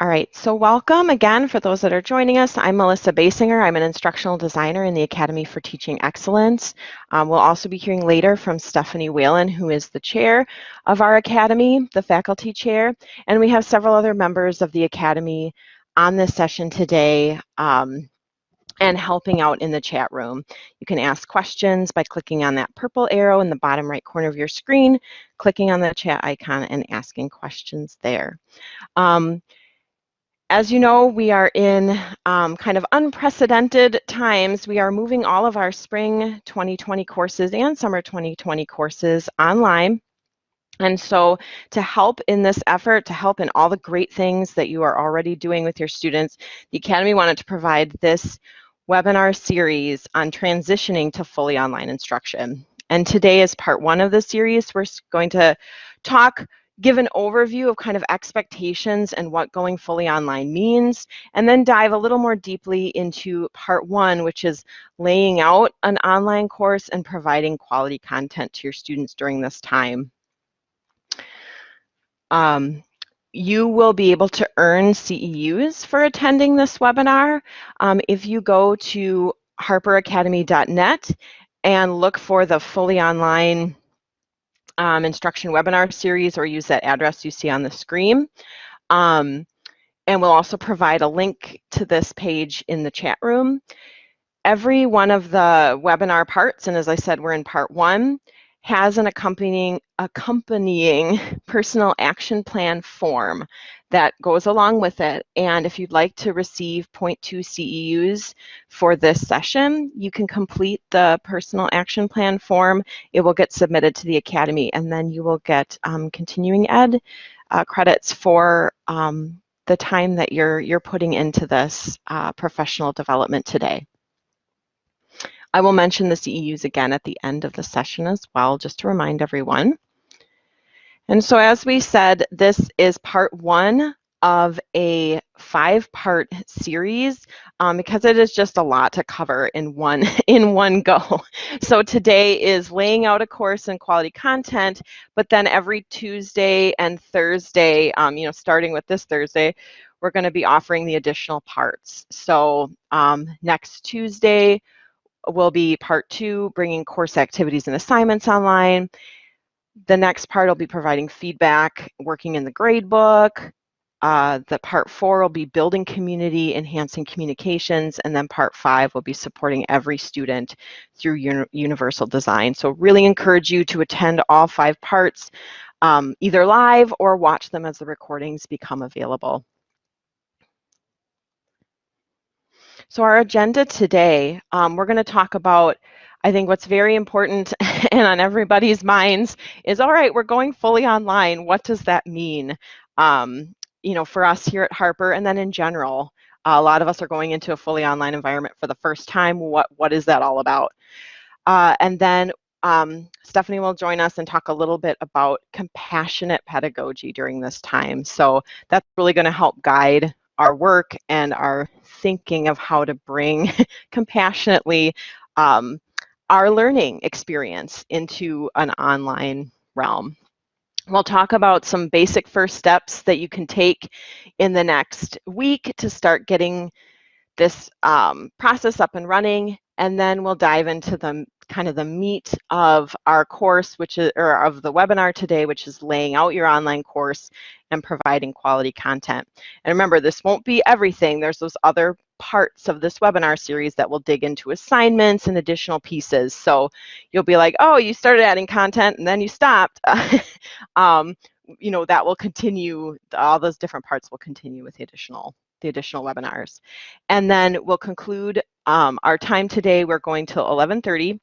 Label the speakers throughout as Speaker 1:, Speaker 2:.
Speaker 1: All right, so welcome again for those that are joining us. I'm Melissa Basinger. I'm an instructional designer in the Academy for Teaching Excellence. Um, we'll also be hearing later from Stephanie Whalen, who is the chair of our Academy, the faculty chair, and we have several other members of the Academy on this session today um, and helping out in the chat room. You can ask questions by clicking on that purple arrow in the bottom right corner of your screen, clicking on the chat icon and asking questions there. Um, as you know, we are in um, kind of unprecedented times. We are moving all of our spring 2020 courses and summer 2020 courses online. And so to help in this effort, to help in all the great things that you are already doing with your students, the Academy wanted to provide this webinar series on transitioning to fully online instruction. And today is part one of the series. We're going to talk give an overview of kind of expectations and what going fully online means, and then dive a little more deeply into part one, which is laying out an online course and providing quality content to your students during this time. Um, you will be able to earn CEUs for attending this webinar. Um, if you go to harperacademy.net and look for the fully online um, instruction webinar series or use that address you see on the screen. Um, and we'll also provide a link to this page in the chat room. Every one of the webinar parts, and as I said, we're in part one, has an accompanying, accompanying personal action plan form that goes along with it. And if you'd like to receive 0.2 CEUs for this session, you can complete the personal action plan form. It will get submitted to the Academy and then you will get um, continuing ed uh, credits for um, the time that you're, you're putting into this uh, professional development today. I will mention the CEUs again at the end of the session as well, just to remind everyone. And so as we said, this is part one of a five-part series um, because it is just a lot to cover in one in one go. So today is laying out a course in quality content, but then every Tuesday and Thursday, um, you know, starting with this Thursday, we're going to be offering the additional parts. So um, next Tuesday, will be part two, bringing course activities and assignments online. The next part will be providing feedback, working in the gradebook. Uh, the part four will be building community, enhancing communications, and then part five will be supporting every student through uni universal design. So really encourage you to attend all five parts, um, either live or watch them as the recordings become available. So our agenda today, um, we're going to talk about, I think what's very important and on everybody's minds is, all right, we're going fully online. What does that mean? Um, you know, for us here at Harper and then in general, a lot of us are going into a fully online environment for the first time. What, what is that all about? Uh, and then um, Stephanie will join us and talk a little bit about compassionate pedagogy during this time. So that's really going to help guide our work and our thinking of how to bring compassionately um, our learning experience into an online realm. We'll talk about some basic first steps that you can take in the next week to start getting this um, process up and running, and then we'll dive into the kind of the meat of our course, which is, or of the webinar today, which is laying out your online course and providing quality content. And remember, this won't be everything. There's those other parts of this webinar series that will dig into assignments and additional pieces. So you'll be like, oh, you started adding content and then you stopped. um, you know, that will continue, all those different parts will continue with the additional the additional webinars. And then we'll conclude um, our time today. We're going till 1130.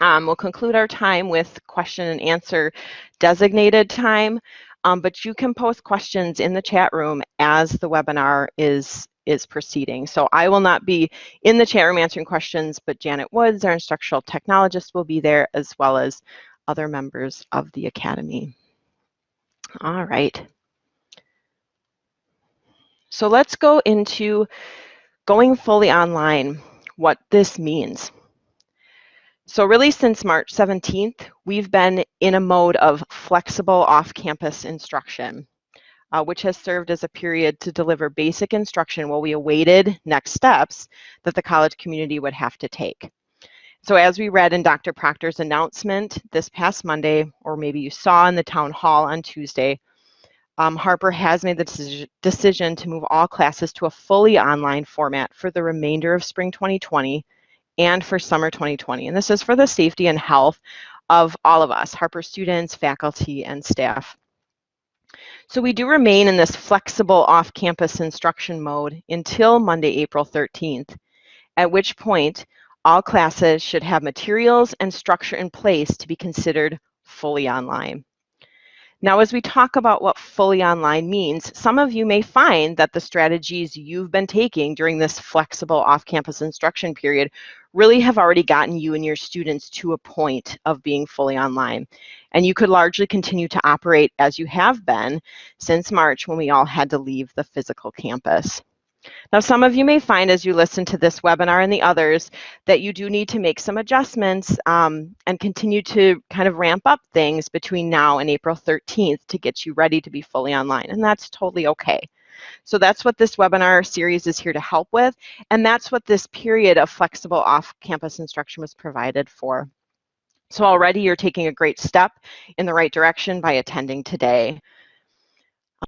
Speaker 1: Um, we'll conclude our time with question and answer designated time, um, but you can post questions in the chat room as the webinar is, is proceeding. So I will not be in the chat room answering questions, but Janet Woods, our instructional technologist, will be there as well as other members of the Academy. All right. So let's go into going fully online, what this means. So really since March 17th, we've been in a mode of flexible off-campus instruction. uh, which has served as a period to deliver basic instruction while we awaited next steps that the college community would have to take. So as we read in Dr. Proctor's announcement this past Monday, or maybe you saw in the town hall on Tuesday, um, Harper has made the decision to move all classes to a fully online format for the remainder of spring 2020 and for summer 2020. And this is for the safety and health of all of us, Harper students, faculty, and staff. So we do remain in this flexible off-campus instruction mode until Monday, April 13th, at which point all classes should have materials and structure in place to be considered fully online. Now, as we talk about what fully online means, some of you may find that the strategies you've been taking during this flexible off-campus instruction period really have already gotten you and your students to a point of being fully online. And you could largely continue to operate as you have been since March when we all had to leave the physical campus. Now, some of you may find as you listen to this webinar and the others that you do need to make some adjustments um, and continue to kind of ramp up things between now and April 13th to get you ready to be fully online, and that's totally okay. So that's what this webinar series is here to help with, and that's what this period of flexible off-campus instruction was provided for. So already you're taking a great step in the right direction by attending today.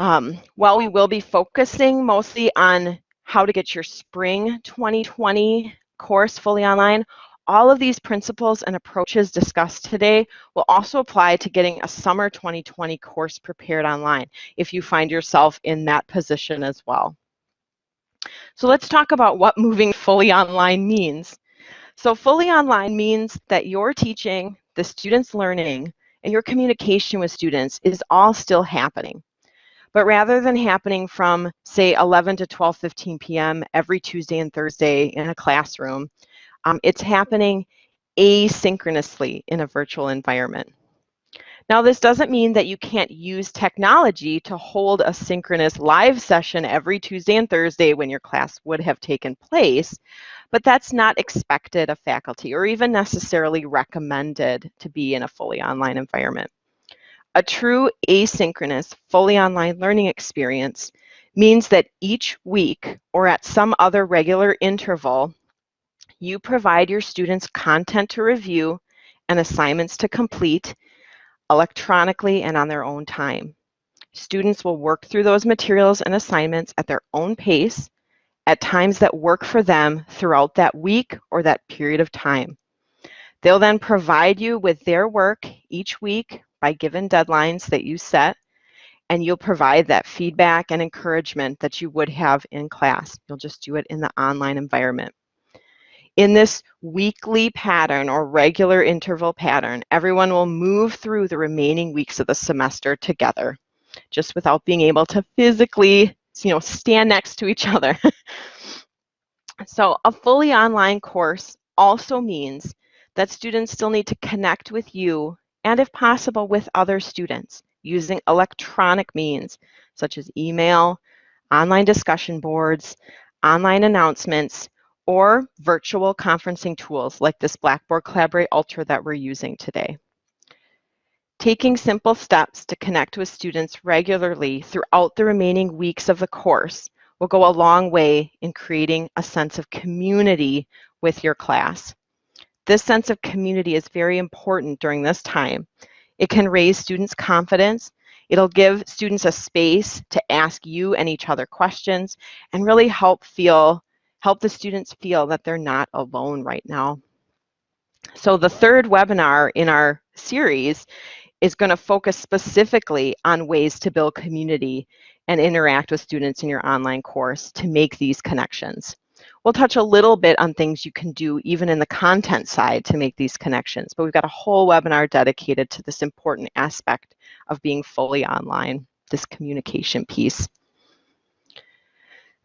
Speaker 1: Um, while we will be focusing mostly on how to get your spring 2020 course fully online, all of these principles and approaches discussed today will also apply to getting a summer 2020 course prepared online if you find yourself in that position as well. So let's talk about what moving fully online means. So fully online means that your teaching, the students' learning, and your communication with students is all still happening. But rather than happening from, say, 11 to 12:15 p.m. every Tuesday and Thursday in a classroom, um, it's happening asynchronously in a virtual environment. Now, this doesn't mean that you can't use technology to hold a synchronous live session every Tuesday and Thursday when your class would have taken place, but that's not expected of faculty or even necessarily recommended to be in a fully online environment. A true asynchronous, fully online learning experience means that each week or at some other regular interval, you provide your students content to review and assignments to complete electronically and on their own time. Students will work through those materials and assignments at their own pace at times that work for them throughout that week or that period of time. They'll then provide you with their work each week by given deadlines that you set, and you'll provide that feedback and encouragement that you would have in class. You'll just do it in the online environment. In this weekly pattern or regular interval pattern, everyone will move through the remaining weeks of the semester together, just without being able to physically, you know, stand next to each other. so a fully online course also means that students still need to connect with you and if possible with other students using electronic means such as email, online discussion boards, online announcements, or virtual conferencing tools like this Blackboard Collaborate Ultra that we're using today. Taking simple steps to connect with students regularly throughout the remaining weeks of the course will go a long way in creating a sense of community with your class. This sense of community is very important during this time. It can raise students' confidence. It'll give students a space to ask you and each other questions and really help feel, help the students feel that they're not alone right now. So the third webinar in our series is going to focus specifically on ways to build community and interact with students in your online course to make these connections. We'll touch a little bit on things you can do even in the content side to make these connections, but we've got a whole webinar dedicated to this important aspect of being fully online, this communication piece.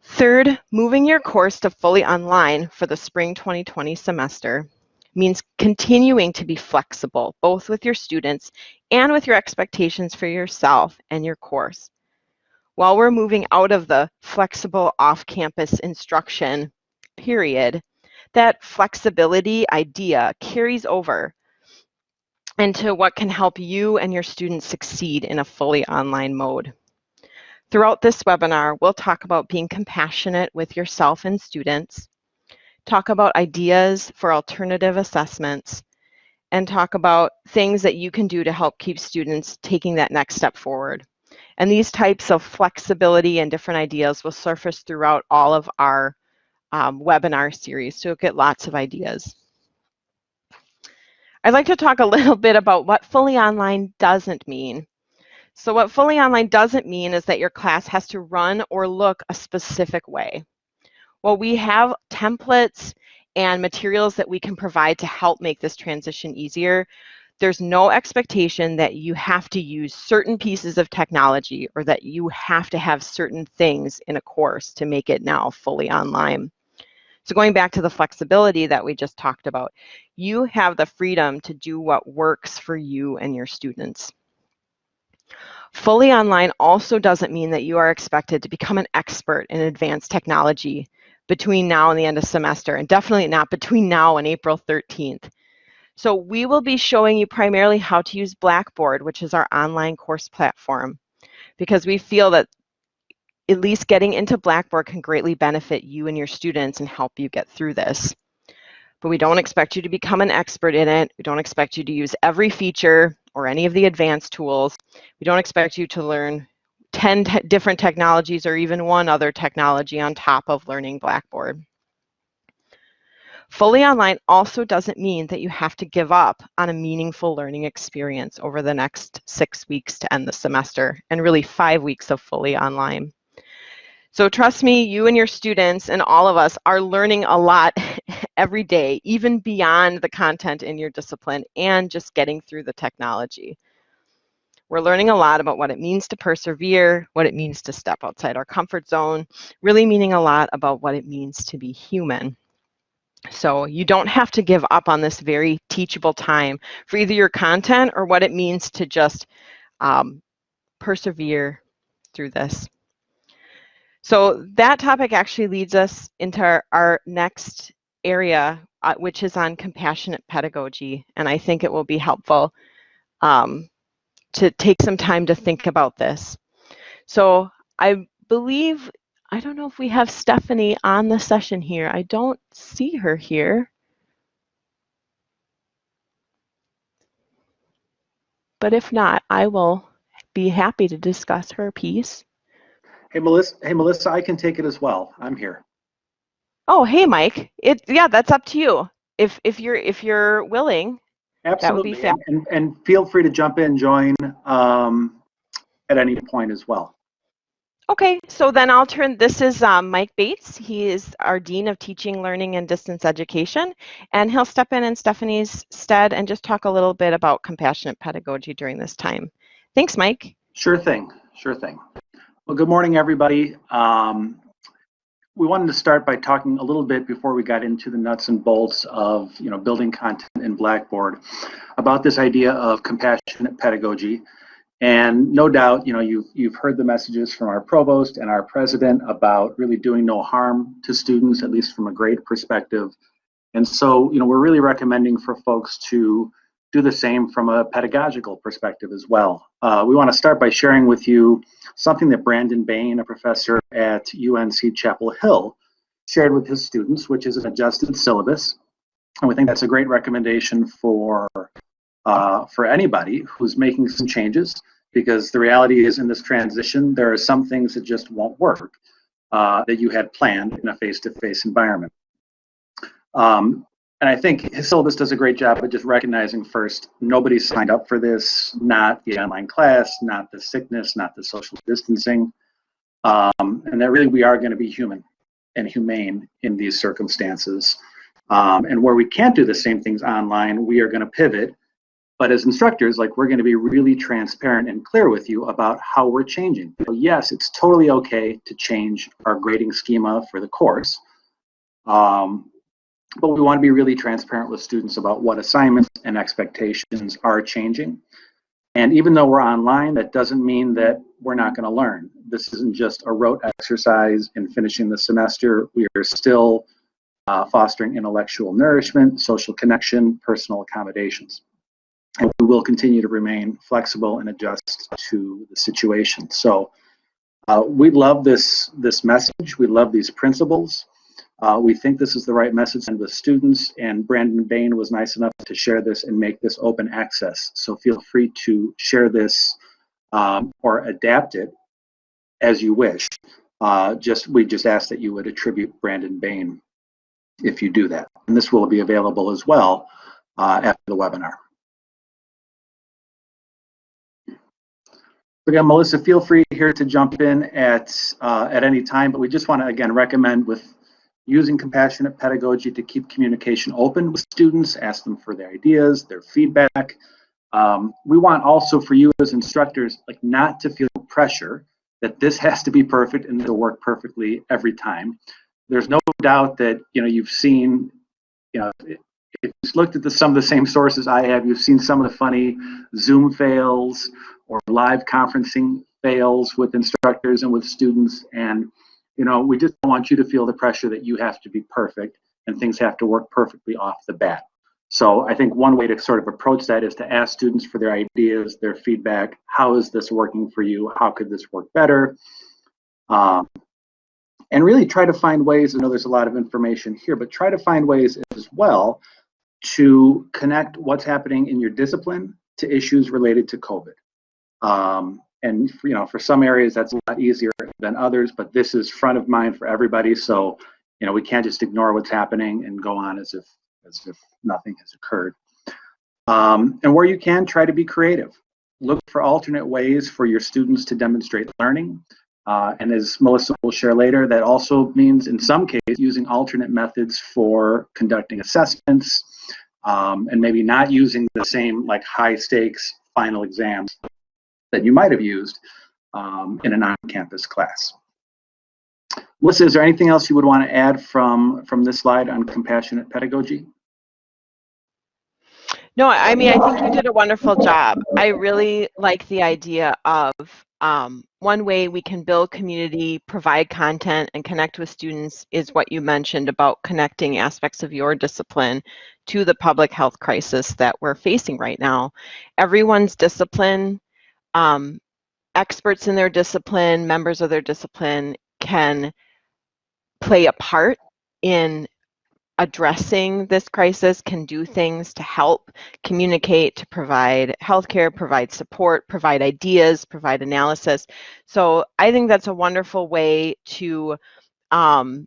Speaker 1: Third, moving your course to fully online for the spring 2020 semester means continuing to be flexible, both with your students and with your expectations for yourself and your course. While we're moving out of the flexible off-campus instruction period, that flexibility idea carries over into what can help you and your students succeed in a fully online mode. Throughout this webinar, we'll talk about being compassionate with yourself and students, talk about ideas for alternative assessments, and talk about things that you can do to help keep students taking that next step forward. And these types of flexibility and different ideas will surface throughout all of our um, webinar series, so you'll get lots of ideas. I'd like to talk a little bit about what fully online doesn't mean. So what fully online doesn't mean is that your class has to run or look a specific way. Well, we have templates and materials that we can provide to help make this transition easier. There's no expectation that you have to use certain pieces of technology or that you have to have certain things in a course to make it now fully online. So going back to the flexibility that we just talked about, you have the freedom to do what works for you and your students. Fully online also doesn't mean that you are expected to become an expert in advanced technology between now and the end of semester, and definitely not between now and April 13th. So we will be showing you primarily how to use Blackboard, which is our online course platform, because we feel that at least getting into Blackboard can greatly benefit you and your students and help you get through this. But we don't expect you to become an expert in it. We don't expect you to use every feature or any of the advanced tools. We don't expect you to learn 10 te different technologies or even one other technology on top of learning Blackboard. Fully online also doesn't mean that you have to give up on a meaningful learning experience over the next six weeks to end the semester and really five weeks of fully online. So trust me, you and your students and all of us are learning a lot every day, even beyond the content in your discipline and just getting through the technology. We're learning a lot about what it means to persevere, what it means to step outside our comfort zone, really meaning a lot about what it means to be human. So you don't have to give up on this very teachable time for either your content or what it means to just um, persevere through this. So that topic actually leads us into our, our next area, uh, which is on compassionate pedagogy. And I think it will be helpful um, to take some time to think about this. So I believe, I don't know if we have Stephanie on the session here. I don't see her here. But if not, I will be happy to discuss her piece.
Speaker 2: Hey Melissa, hey Melissa, I can take it as well. I'm here.
Speaker 1: Oh, hey Mike. It yeah, that's up to you. If if you're if you're willing,
Speaker 2: Absolutely. That would be fab. And, and feel free to jump in, join um, at any point as well.
Speaker 1: Okay, so then I'll turn, this is um, Mike Bates. He is our Dean of Teaching, Learning, and Distance Education, and he'll step in in Stephanie's stead and just talk a little bit about compassionate pedagogy during this time. Thanks, Mike.
Speaker 2: Sure thing, sure thing. Well, good morning, everybody. Um, we wanted to start by talking a little bit before we got into the nuts and bolts of you know building content in Blackboard about this idea of compassionate pedagogy. And no doubt, you know, you've you've heard the messages from our provost and our president about really doing no harm to students, at least from a grade perspective. And so, you know, we're really recommending for folks to do the same from a pedagogical perspective as well. Uh, we want to start by sharing with you something that Brandon Bayne, a professor at UNC Chapel Hill, shared with his students, which is an adjusted syllabus. And we think that's a great recommendation for, uh, for anybody who's making some changes, because the reality is in this transition, there are some things that just won't work uh, that you had planned in a face-to-face -face environment. Um, and I think his syllabus does a great job of just recognizing first, nobody signed up for this, not the online class, not the sickness, not the social distancing, um, and that really we are going to be human and humane in these circumstances. Um, and where we can't do the same things online, we are going to pivot. But as instructors, like we're going to be really transparent and clear with you about how we're changing. So yes, it's totally okay to change our grading schema for the course. Um, but we want to be really transparent with students about what assignments and expectations are changing. And even though we're online, that doesn't mean that we're not going to learn. This isn't just a rote exercise in finishing the semester. We are still uh, fostering intellectual nourishment, social connection, personal accommodations. And we will continue to remain flexible and adjust to the situation. So Uh, we love this, this message. We love these principles. Uh, we think this is the right message to the students, and Brandon Bayne was nice enough to share this and make this open access. So feel free to share this um, or adapt it as you wish. Uh, just we just ask that you would attribute Brandon Bayne if you do that. And this will be available as well uh, after the webinar. Again, Melissa, feel free here to jump in at uh, at any time, but we just want to again recommend with using compassionate pedagogy to keep communication open with students, ask them for their ideas, their feedback. Um, we want also for you as instructors, like not to feel pressure that this has to be perfect and it'll work perfectly every time. There's no doubt that you know you've seen, you know, if you've looked at the, some of the same sources I have, you've seen some of the funny Zoom fails or live conferencing fails with instructors and with students. And, you know, we just want you to feel the pressure that you have to be perfect and things have to work perfectly off the bat. So I think one way to sort of approach that is to ask students for their ideas, their feedback. How is this working for you? How could this work better? Um, and really try to find ways, I know there's a lot of information here, but try to find ways as well to connect what's happening in your discipline to issues related to COVID. Um, and you know, for some areas that's a lot easier than others, but this is front of mind for everybody. So, you know, we can't just ignore what's happening and go on as if as if nothing has occurred. Um, and where you can, try to be creative. Look for alternate ways for your students to demonstrate learning. Uh, and as Melissa will share later, that also means in some cases using alternate methods for conducting assessments um, and maybe not using the same like high stakes final exams that you might have used um, in an on-campus class. Melissa, is there anything else you would want to add from, from this slide on compassionate pedagogy?
Speaker 1: No, I mean, I think you did a wonderful job. I really like the idea of um, one way we can build community, provide content, and connect with students is what you mentioned about connecting aspects of your discipline to the public health crisis that we're facing right now. Everyone's discipline um, experts in their discipline, members of their discipline can play a part in addressing this crisis, can do things to help communicate, to provide healthcare, provide support, provide ideas, provide analysis. So I think that's a wonderful way to um,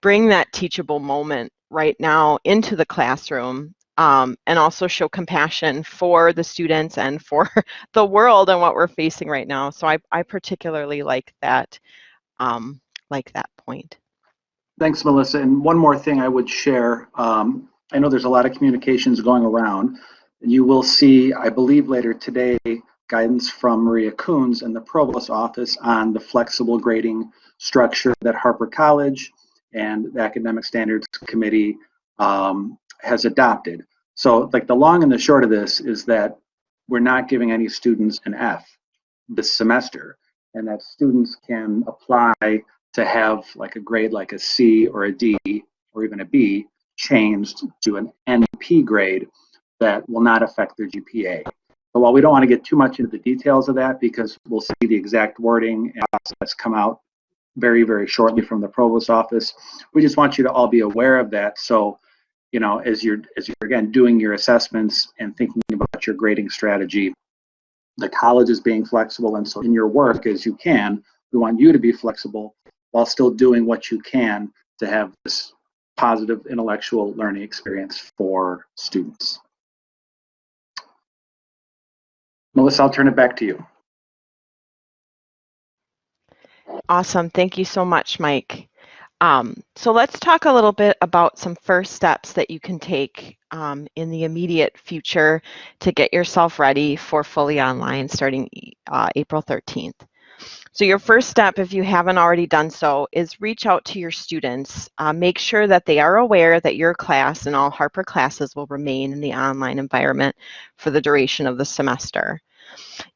Speaker 1: bring that teachable moment right now into the classroom um, and also show compassion for the students and for the world and what we're facing right now. So I, I particularly like that, um, like that point.
Speaker 2: Thanks, Melissa. And one more thing I would share. Um, I know there's a lot of communications going around. You will see, I believe later today, guidance from Maria Coons and the Provost office on the flexible grading structure that Harper College and the Academic Standards Committee um, has adopted. So like the long and the short of this is that we're not giving any students an F this semester and that students can apply to have like a grade like a C or a D or even a B changed to an NP grade that will not affect their GPA. But while we don't want to get too much into the details of that because we'll see the exact wording and process come out very, very shortly from the provost office, we just want you to all be aware of that. So you know, as you're as you're again doing your assessments and thinking about your grading strategy, the college is being flexible, and so in your work as you can, we want you to be flexible while still doing what you can to have this positive intellectual learning experience for students. Melissa, I'll turn it back to you.
Speaker 1: Awesome. Thank you so much, Mike. Um, so let's talk a little bit about some first steps that you can take um, in the immediate future to get yourself ready for fully online starting uh, April 13th. So your first step, if you haven't already done so, is reach out to your students. Uh, make sure that they are aware that your class and all Harper classes will remain in the online environment for the duration of the semester.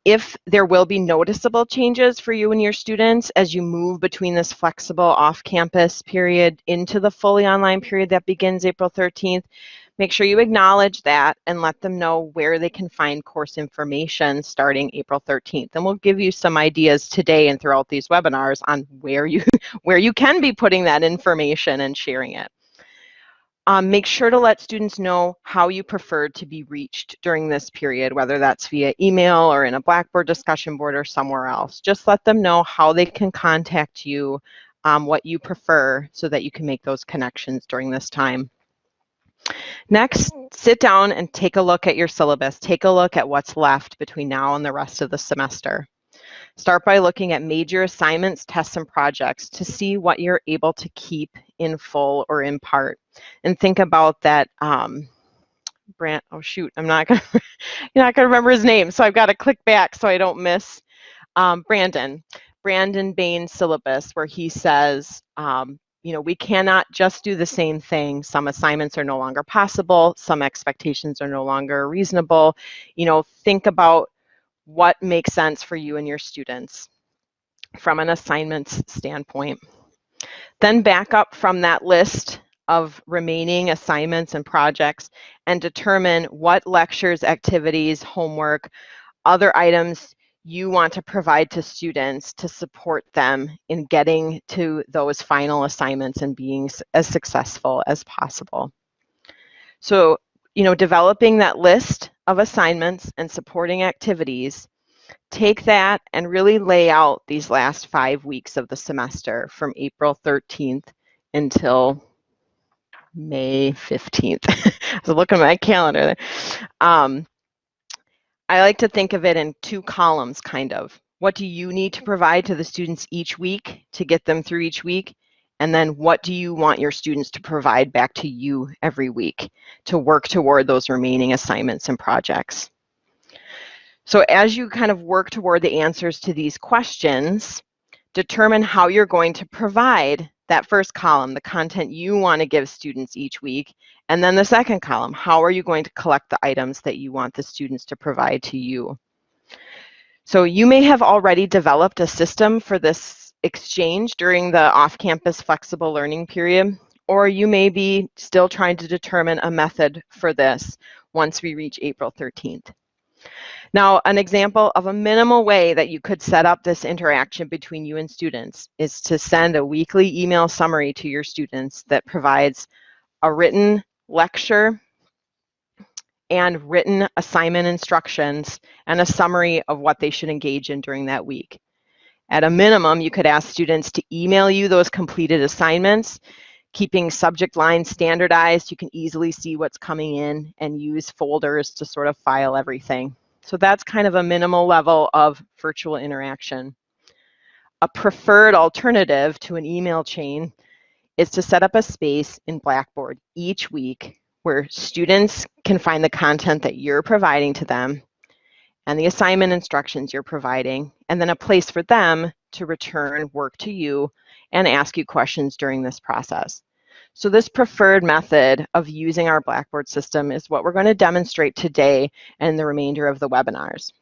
Speaker 1: If there will be noticeable changes for you and your students as you move between this flexible off-campus period into the fully online period that begins April 13th, Make sure you acknowledge that and let them know where they can find course information starting April 13th. And we'll give you some ideas today and throughout these webinars on where you, where you can be putting that information and sharing it. Um, make sure to let students know how you prefer to be reached during this period, whether that's via email or in a Blackboard discussion board or somewhere else. Just let them know how they can contact you, um, what you prefer, so that you can make those connections during this time. Next, sit down and take a look at your syllabus. Take a look at what's left between now and the rest of the semester. Start by looking at major assignments, tests, and projects to see what you're able to keep in full or in part. And think about that, um, Brand, oh shoot, I'm not gonna, you're not gonna remember his name, so I've got to click back so I don't miss um, Brandon. Brandon Bayne's syllabus where he says, um, you know, we cannot just do the same thing. Some assignments are no longer possible. Some expectations are no longer reasonable. You know, think about what makes sense for you and your students from an assignments standpoint. Then back up from that list of remaining assignments and projects and determine what lectures, activities, homework, other items you want to provide to students to support them in getting to those final assignments and being as successful as possible. So, you know, developing that list of assignments and supporting activities, take that and really lay out these last five weeks of the semester from April 13th until May 15th. I was looking at my calendar there. Um, I like to think of it in two columns, kind of. What do you need to provide to the students each week to get them through each week? And then what do you want your students to provide back to you every week to work toward those remaining assignments and projects? So as you kind of work toward the answers to these questions, determine how you're going to provide that first column, the content you want to give students each week, and then the second column, how are you going to collect the items that you want the students to provide to you? So you may have already developed a system for this exchange during the off-campus flexible learning period, or you may be still trying to determine a method for this once we reach April 13th. Now, an example of a minimal way that you could set up this interaction between you and students is to send a weekly email summary to your students that provides a written lecture and written assignment instructions and a summary of what they should engage in during that week. At a minimum, you could ask students to email you those completed assignments, keeping subject lines standardized. You can easily see what's coming in and use folders to sort of file everything. So that's kind of a minimal level of virtual interaction. A preferred alternative to an email chain is to set up a space in Blackboard each week where students can find the content that you're providing to them and the assignment instructions you're providing, and then a place for them to return work to you and ask you questions during this process. So this preferred method of using our Blackboard system is what we're going to demonstrate today and the remainder of the webinars.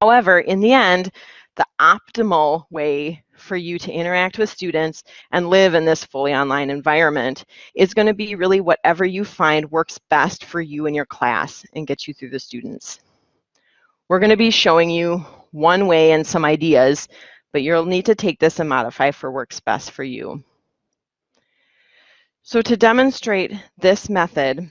Speaker 1: However, in the end, the optimal way for you to interact with students and live in this fully online environment is going to be really whatever you find works best for you and your class and get you through the students. We're going to be showing you one way and some ideas, but you'll need to take this and modify for works best for you. So to demonstrate this method,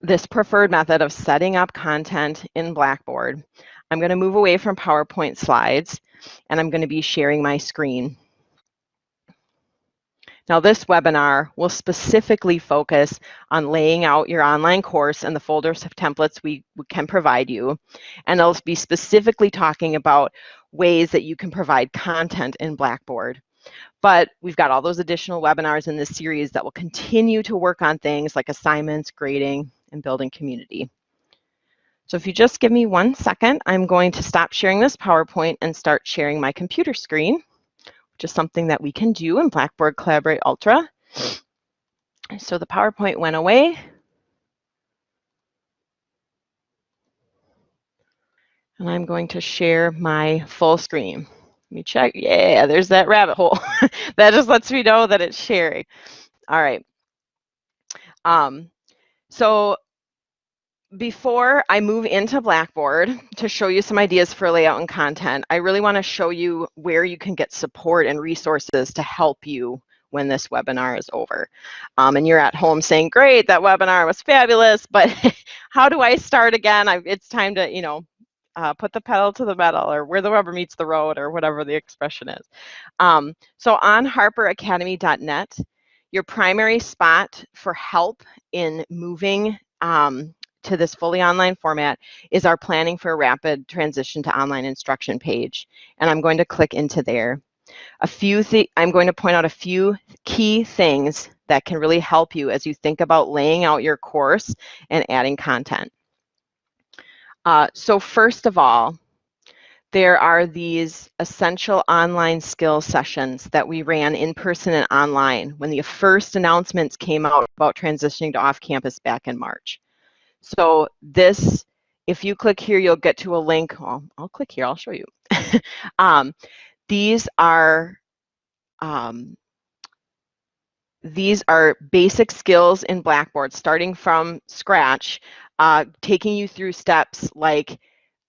Speaker 1: this preferred method of setting up content in Blackboard, I'm going to move away from PowerPoint slides and I'm going to be sharing my screen. Now this webinar will specifically focus on laying out your online course and the folders of templates we, we can provide you. And I'll be specifically talking about ways that you can provide content in Blackboard. But we've got all those additional webinars in this series that will continue to work on things like assignments, grading, and building community. So if you just give me one second, I'm going to stop sharing this PowerPoint and start sharing my computer screen is something that we can do in Blackboard Collaborate Ultra. So the PowerPoint went away. And I'm going to share my full screen. Let me check. Yeah, there's that rabbit hole. that just lets me know that it's sharing. All right. Um, So before I move into Blackboard to show you some ideas for layout and content, I really want to show you where you can get support and resources to help you when this webinar is over. Um, and you're at home saying, great, that webinar was fabulous, but how do I start again? I, it's time to, you know, uh, put the pedal to the metal or where the rubber meets the road or whatever the expression is. Um, so on harperacademy.net, your primary spot for help in moving um, to this fully online format is our planning for a rapid transition to online instruction page. And I'm going to click into there. A few I'm going to point out a few key things that can really help you as you think about laying out your course and adding content. Uh, so first of all, there are these essential online skill sessions that we ran in person and online when the first announcements came out about transitioning to off-campus back in March. So this, if you click here, you'll get to a link. Well, I'll click here, I'll show you. um, these are um, these are basic skills in Blackboard, starting from scratch, uh, taking you through steps like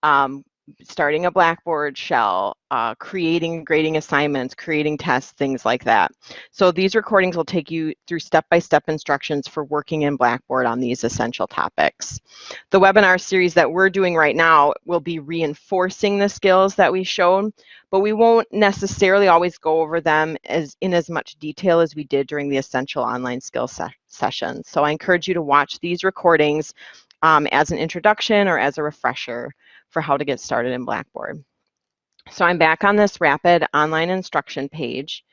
Speaker 1: um, starting a Blackboard shell, uh, creating grading assignments, creating tests, things like that. So these recordings will take you through step-by-step -step instructions for working in Blackboard on these essential topics. The webinar series that we're doing right now will be reinforcing the skills that we showed, but we won't necessarily always go over them as in as much detail as we did during the essential online skills se sessions. So I encourage you to watch these recordings um, as an introduction or as a refresher for how to get started in Blackboard. So I'm back on this rapid online instruction page.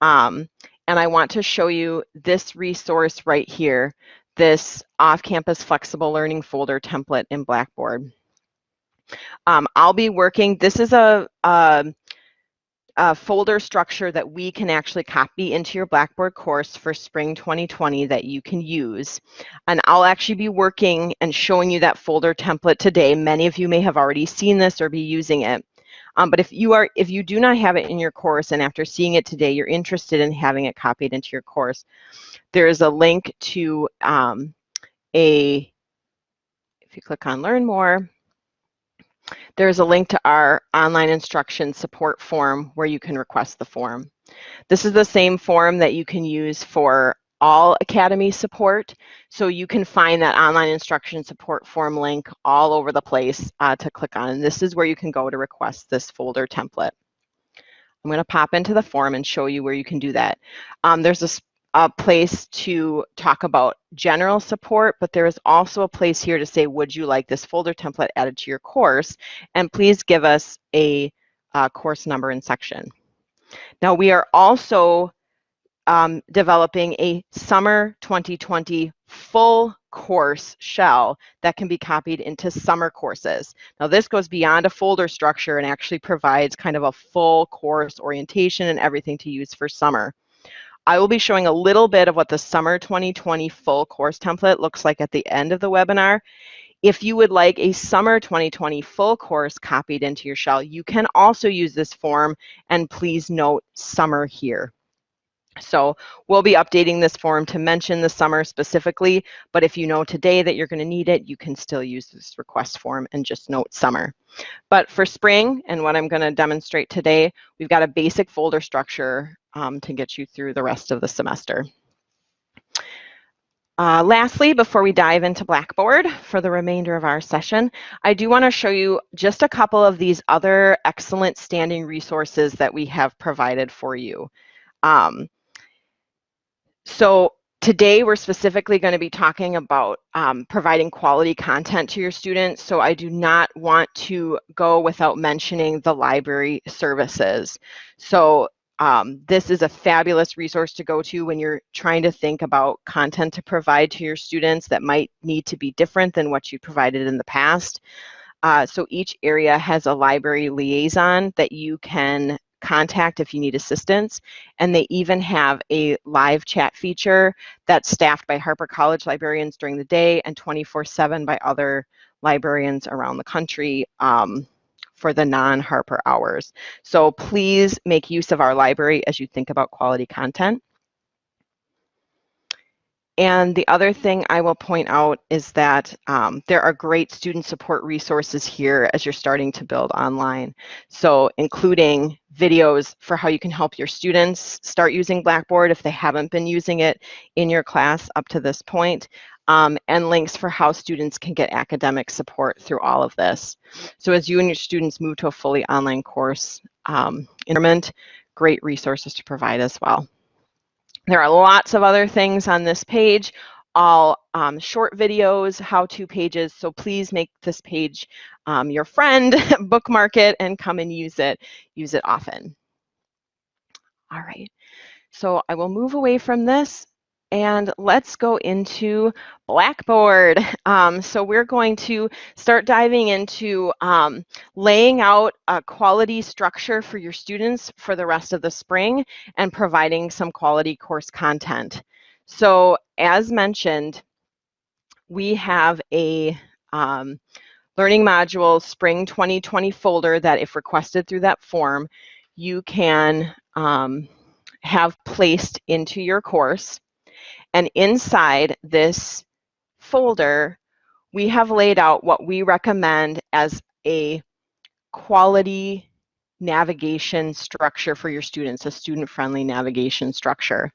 Speaker 1: Um, and I want to show you this resource right here, this off-campus flexible learning folder template in Blackboard. Um, I'll be working, this is a, a, a, folder structure that we can actually copy into your Blackboard course for spring 2020 that you can use. And I'll actually be working and showing you that folder template today. Many of you may have already seen this or be using it. Um, but if you are, if you do not have it in your course and after seeing it today, you're interested in having it copied into your course, there is a link to um, a, if you click on learn more, there's a link to our online instruction support form where you can request the form. This is the same form that you can use for all Academy support. So you can find that online instruction support form link all over the place uh, to click on. And this is where you can go to request this folder template. I'm going to pop into the form and show you where you can do that. Um, there's a a place to talk about general support, but there is also a place here to say, would you like this folder template added to your course? And please give us a uh, course number and section. Now we are also um, developing a summer 2020 full course shell that can be copied into summer courses. Now this goes beyond a folder structure and actually provides kind of a full course orientation and everything to use for summer. I will be showing a little bit of what the summer 2020 full course template looks like at the end of the webinar. If you would like a summer 2020 full course copied into your shell, you can also use this form and please note summer here. So we'll be updating this form to mention the summer specifically, but if you know today that you're going to need it, you can still use this request form and just note summer. But for spring and what I'm going to demonstrate today, we've got a basic folder structure um, to get you through the rest of the semester. Uh, lastly, before we dive into Blackboard for the remainder of our session, I do want to show you just a couple of these other excellent standing resources that we have provided for you. Um, so today we're specifically going to be talking about um, providing quality content to your students. So I do not want to go without mentioning the library services. So um, this is a fabulous resource to go to when you're trying to think about content to provide to your students that might need to be different than what you provided in the past. Uh, so each area has a library liaison that you can contact if you need assistance. And they even have a live chat feature that's staffed by Harper College librarians during the day and 24-7 by other librarians around the country um, for the non-Harper hours. So please make use of our library as you think about quality content. and the other thing I will point out is that um, there are great student support resources here as you're starting to build online. So including videos for how you can help your students start using Blackboard if they haven't been using it in your class up to this point, um, and links for how students can get academic support through all of this. So as you and your students move to a fully online course um, environment, great resources to provide as well. There are lots of other things on this page, all um, short videos, how-to pages, so please make this page um, your friend, bookmark it, and come and use it. Use it often. All right, so I will move away from this and let's go into Blackboard. Um, so we're going to start diving into um, laying out a quality structure for your students for the rest of the spring and providing some quality course content. So as mentioned, we have a um, Learning module Spring 2020 folder that if requested through that form, you can um, have placed into your course. And inside this folder, we have laid out what we recommend as a quality navigation structure for your students, a student-friendly navigation structure.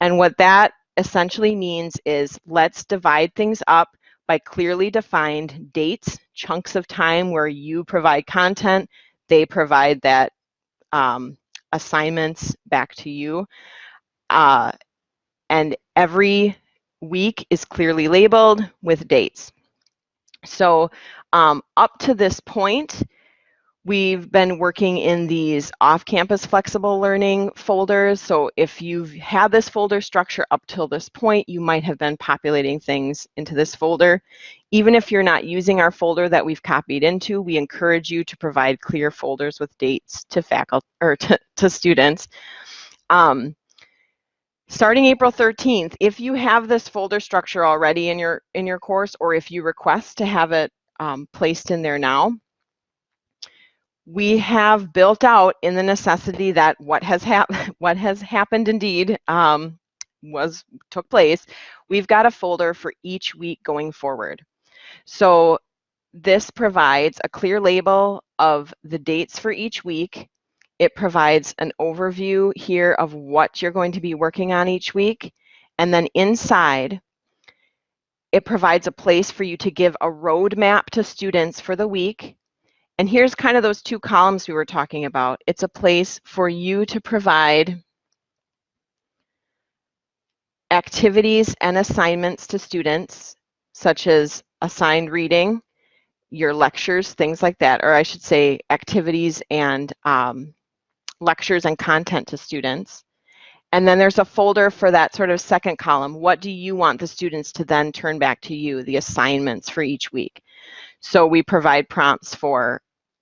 Speaker 1: And what that essentially means is let's divide things up by clearly defined dates, chunks of time where you provide content, they provide that um, assignments back to you. Uh, and every week is clearly labeled with dates. So um, up to this point, we've been working in these off-campus flexible learning folders. So if you've had this folder structure up till this point, you might have been populating things into this folder. Even if you're not using our folder that we've copied into, we encourage you to provide clear folders with dates to faculty or to, to students. Um, starting April 13th, if you have this folder structure already in your in your course, or if you request to have it um, placed in there now, we have built out in the necessity that what has happened, what has happened indeed um, was took place. We've got a folder for each week going forward. So this provides a clear label of the dates for each week it provides an overview here of what you're going to be working on each week. And then inside, it provides a place for you to give a roadmap to students for the week. And here's kind of those two columns we were talking about. It's a place for you to provide activities and assignments to students, such as assigned reading, your lectures, things like that, or I should say activities and um, lectures and content to students. And then there's a folder for that sort of second column. What do you want the students to then turn back to you, the assignments for each week? So we provide prompts for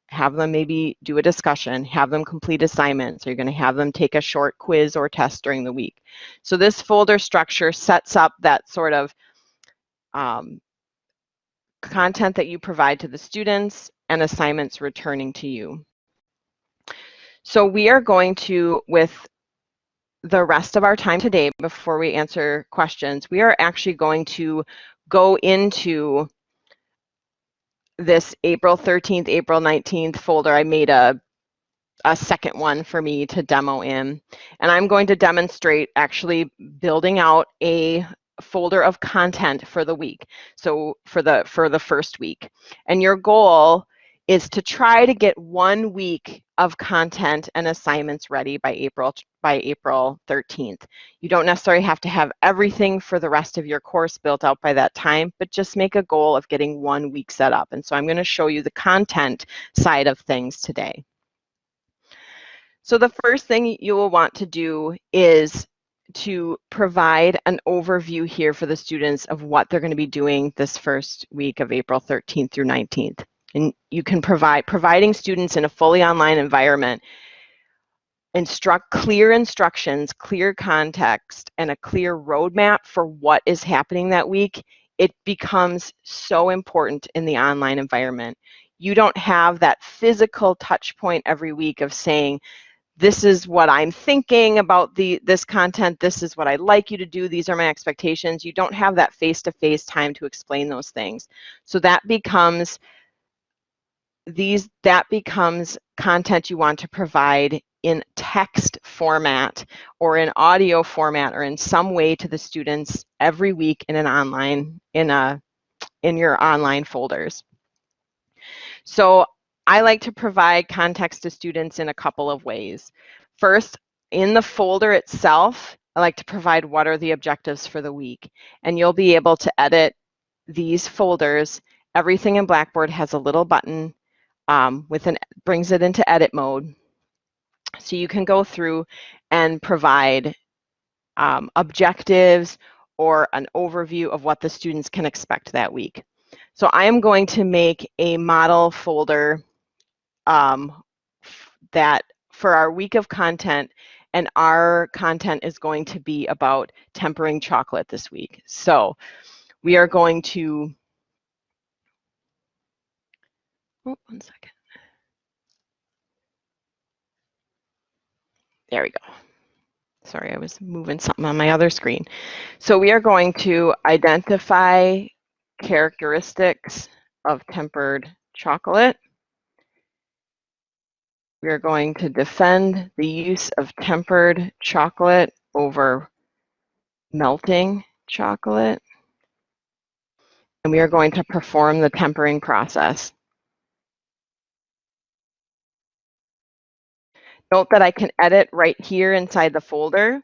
Speaker 1: have them maybe do a discussion, have them complete assignments. Are you're going to have them take a short quiz or test during the week? So this folder structure sets up that sort of um, content that you provide to the students and assignments returning to you. So we are going to, with the rest of our time today, before we answer questions, we are actually going to go into this April 13th, April 19th folder. I made a, a second one for me to demo in. And I'm going to demonstrate actually building out a folder of content for the week. So for the for the first week. And your goal is to try to get one week of content and assignments ready by April by April 13th. You don't necessarily have to have everything for the rest of your course built out by that time, but just make a goal of getting one week set up. And so I'm going to show you the content side of things today. So the first thing you will want to do is to provide an overview here for the students of what they're going to be doing this first week of April 13th through 19th. And you can provide, providing students in a fully online environment, instruct clear instructions, clear context, and a clear roadmap for what is happening that week, it becomes so important in the online environment. You don't have that physical touch point every week of saying, this is what I'm thinking about the this content. This is what I'd like you to do. These are my expectations. You don't have that face-to-face -face time to explain those things. So that becomes these that becomes content you want to provide in text format or in audio format or in some way to the students every week in an online in a in your online folders. So I like to provide context to students in a couple of ways. First, in the folder itself, I like to provide what are the objectives for the week. And you'll be able to edit these folders. Everything in Blackboard has a little button um, with an brings it into edit mode. So you can go through and provide um, objectives or an overview of what the students can expect that week. So I am going to make a model folder um, that for our week of content, and our content is going to be about tempering chocolate this week. So we are going to, oh, one second. There we go. Sorry, I was moving something on my other screen. So we are going to identify characteristics of tempered chocolate. We are going to defend the use of tempered chocolate over melting chocolate. And we are going to perform the tempering process. Note that I can edit right here inside the folder.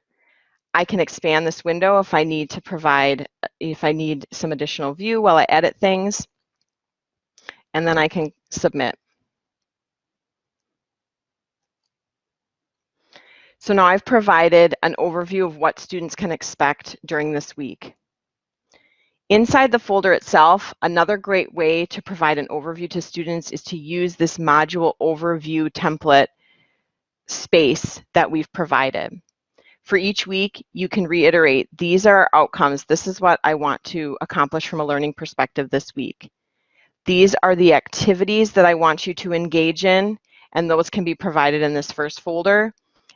Speaker 1: I can expand this window if I need to provide, if I need some additional view while I edit things. And then I can submit. So now I've provided an overview of what students can expect during this week. Inside the folder itself, another great way to provide an overview to students is to use this module overview template space that we've provided. For each week, you can reiterate, these are our outcomes. This is what I want to accomplish from a learning perspective this week. These are the activities that I want you to engage in, and those can be provided in this first folder.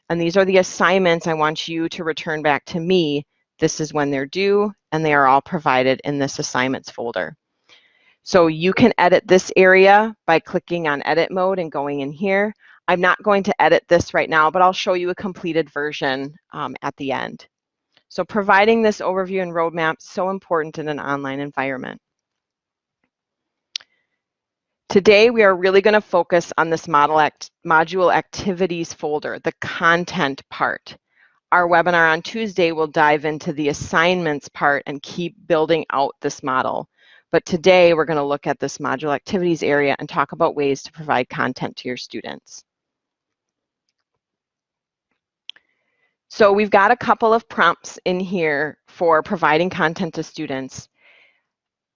Speaker 1: And these are the assignments I want you to return back to me. This is when they're due, and they are all provided in this assignments folder. So you can edit this area by clicking on edit mode and going in here. I'm not going to edit this right now, but I'll show you a completed version um, at the end. So providing this overview and roadmap is so important in an online environment. Today, we are really going to focus on this act module activities folder, the content part. Our webinar on Tuesday will dive into the assignments part and keep building out this model. But today, we're going to look at this module activities area and talk about ways to provide content to your students. So we've got a couple of prompts in here for providing content to students.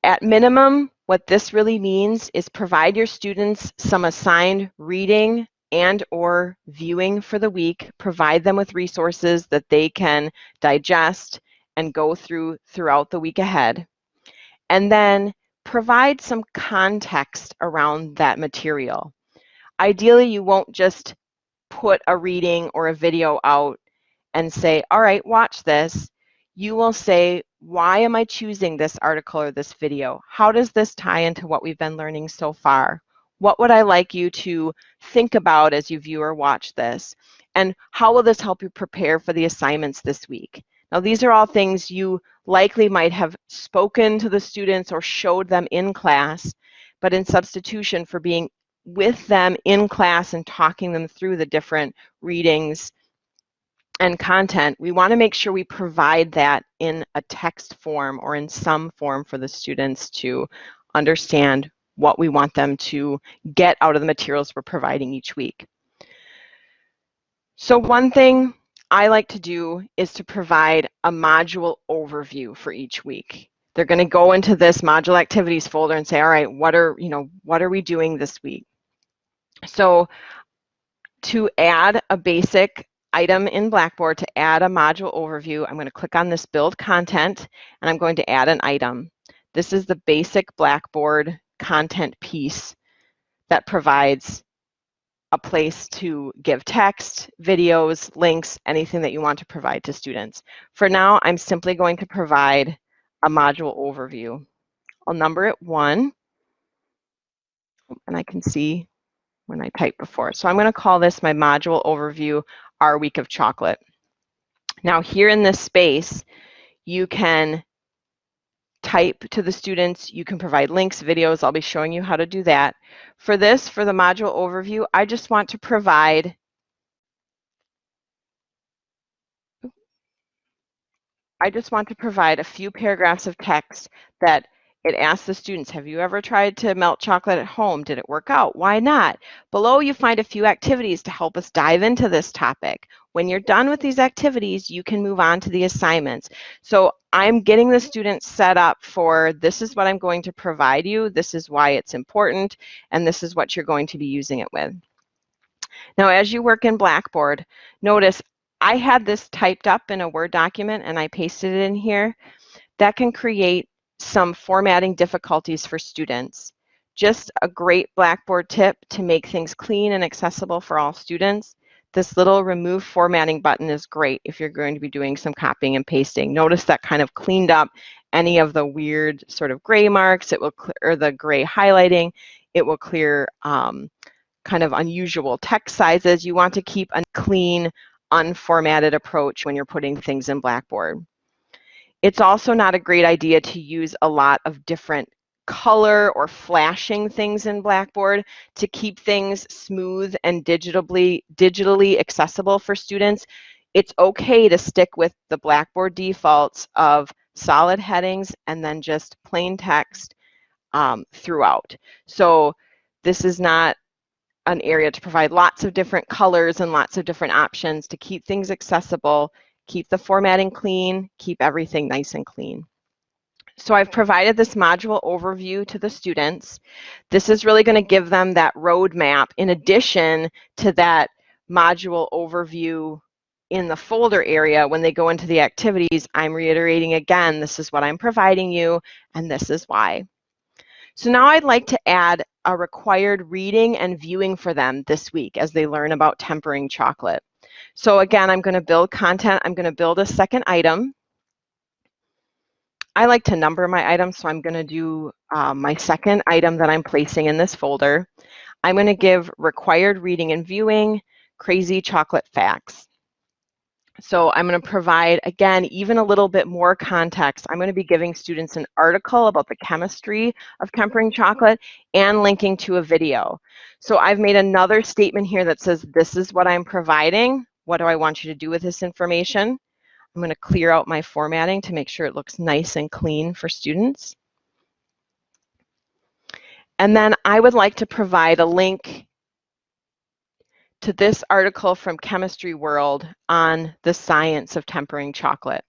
Speaker 1: At minimum, what this really means is provide your students some assigned reading and or viewing for the week, provide them with resources that they can digest and go through throughout the week ahead. And then provide some context around that material. Ideally, you won't just put a reading or a video out and say, all right, watch this, you will say, why am I choosing this article or this video? How does this tie into what we've been learning so far? What would I like you to think about as you view or watch this? And how will this help you prepare for the assignments this week? Now, these are all things you likely might have spoken to the students or showed them in class, but in substitution for being with them in class and talking them through the different readings and content, we want to make sure we provide that in a text form or in some form for the students to understand what we want them to get out of the materials we're providing each week. So one thing I like to do is to provide a module overview for each week. They're going to go into this module activities folder and say, all right, what are, you know, what are we doing this week? So to add a basic item in Blackboard to add a module overview, I'm going to click on this build content and I'm going to add an item. This is the basic Blackboard content piece that provides a place to give text, videos, links, anything that you want to provide to students. For now, I'm simply going to provide a module overview. I'll number it one, and I can see when I typed before. So I'm going to call this my module overview, our week of chocolate. Now here in this space, you can type to the students, you can provide links, videos, I'll be showing you how to do that. For this, for the module overview, I just want to provide I just want to provide a few paragraphs of text that it asks the students, have you ever tried to melt chocolate at home? Did it work out? Why not? Below you find a few activities to help us dive into this topic. When you're done with these activities, you can move on to the assignments. So I'm getting the students set up for this is what I'm going to provide you, this is why it's important, and this is what you're going to be using it with. Now, as you work in Blackboard, notice I had this typed up in a Word document and I pasted it in here. That can create some formatting difficulties for students. Just a great Blackboard tip to make things clean and accessible for all students. This little remove formatting button is great if you're going to be doing some copying and pasting. Notice that kind of cleaned up any of the weird sort of gray marks, it will clear, the gray highlighting, it will clear um, kind of unusual text sizes. You want to keep a clean, unformatted approach when you're putting things in Blackboard. It's also not a great idea to use a lot of different color or flashing things in Blackboard to keep things smooth and digitally, digitally accessible for students. It's okay to stick with the Blackboard defaults of solid headings and then just plain text um, throughout. So this is not an area to provide lots of different colors and lots of different options to keep things accessible keep the formatting clean, keep everything nice and clean. So I've provided this module overview to the students. This is really going to give them that roadmap in addition to that module overview in the folder area when they go into the activities. I'm reiterating again, this is what I'm providing you and this is why. So now I'd like to add a required reading and viewing for them this week as they learn about tempering chocolate. So again, I'm going to build content. I'm going to build a second item. I like to number my items, so I'm going to do um, my second item that I'm placing in this folder. I'm going to give required reading and viewing, crazy chocolate facts. So I'm going to provide, again, even a little bit more context. I'm going to be giving students an article about the chemistry of tempering chocolate and linking to a video. So I've made another statement here that says, this is what I'm providing. What do I want you to do with this information? I'm going to clear out my formatting to make sure it looks nice and clean for students. And then I would like to provide a link to this article from Chemistry World on the science of tempering chocolate.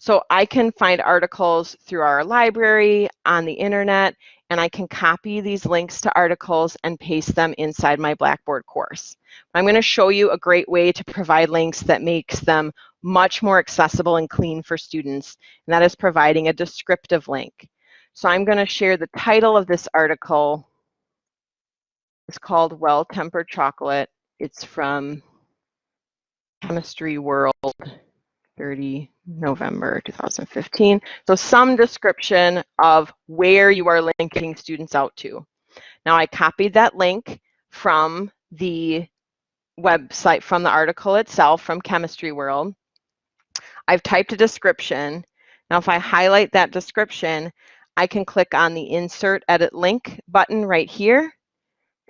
Speaker 1: So I can find articles through our library, on the internet, and I can copy these links to articles and paste them inside my Blackboard course. I'm going to show you a great way to provide links that makes them much more accessible and clean for students, and that is providing a descriptive link. So I'm going to share the title of this article. It's called Well-Tempered Chocolate. It's from Chemistry World 30 November 2015. So some description of where you are linking students out to. Now I copied that link from the website, from the article itself, from Chemistry World. I've typed a description. Now if I highlight that description, I can click on the Insert Edit Link button right here,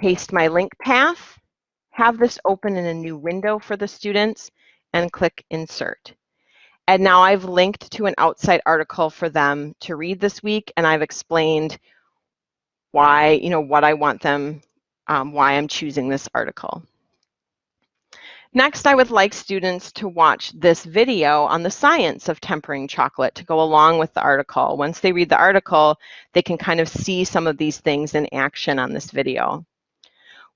Speaker 1: paste my link path, have this open in a new window for the students, and click Insert. And now I've linked to an outside article for them to read this week, and I've explained why, you know, what I want them, um, why I'm choosing this article. Next, I would like students to watch this video on the science of tempering chocolate to go along with the article. Once they read the article, they can kind of see some of these things in action on this video.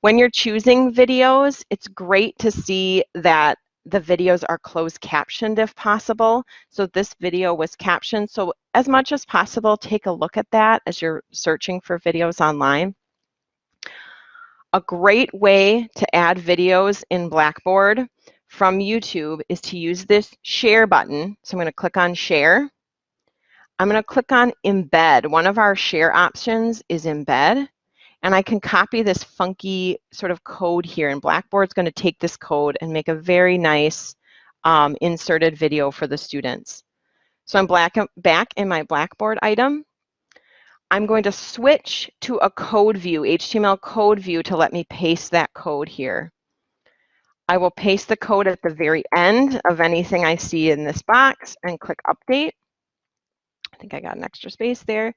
Speaker 1: When you're choosing videos, it's great to see that the videos are closed captioned if possible. So this video was captioned. So as much as possible, take a look at that as you're searching for videos online. A great way to add videos in Blackboard from YouTube is to use this share button. So I'm going to click on share. I'm going to click on embed. One of our share options is embed. And I can copy this funky sort of code here. And Blackboard's going to take this code and make a very nice um, inserted video for the students. So I'm black, back in my Blackboard item. I'm going to switch to a code view, HTML code view to let me paste that code here. I will paste the code at the very end of anything I see in this box and click update. I think I got an extra space there.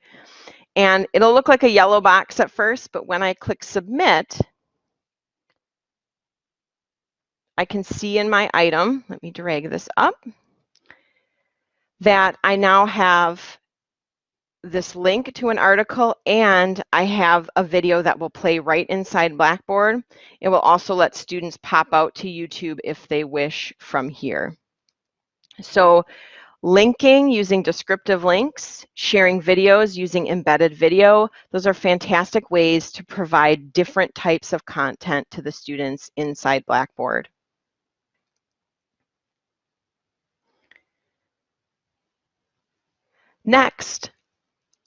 Speaker 1: And it'll look like a yellow box at first, but when I click submit, I can see in my item, let me drag this up, that I now have this link to an article and I have a video that will play right inside Blackboard. It will also let students pop out to YouTube if they wish from here. So linking using descriptive links, sharing videos using embedded video, those are fantastic ways to provide different types of content to the students inside Blackboard. Next,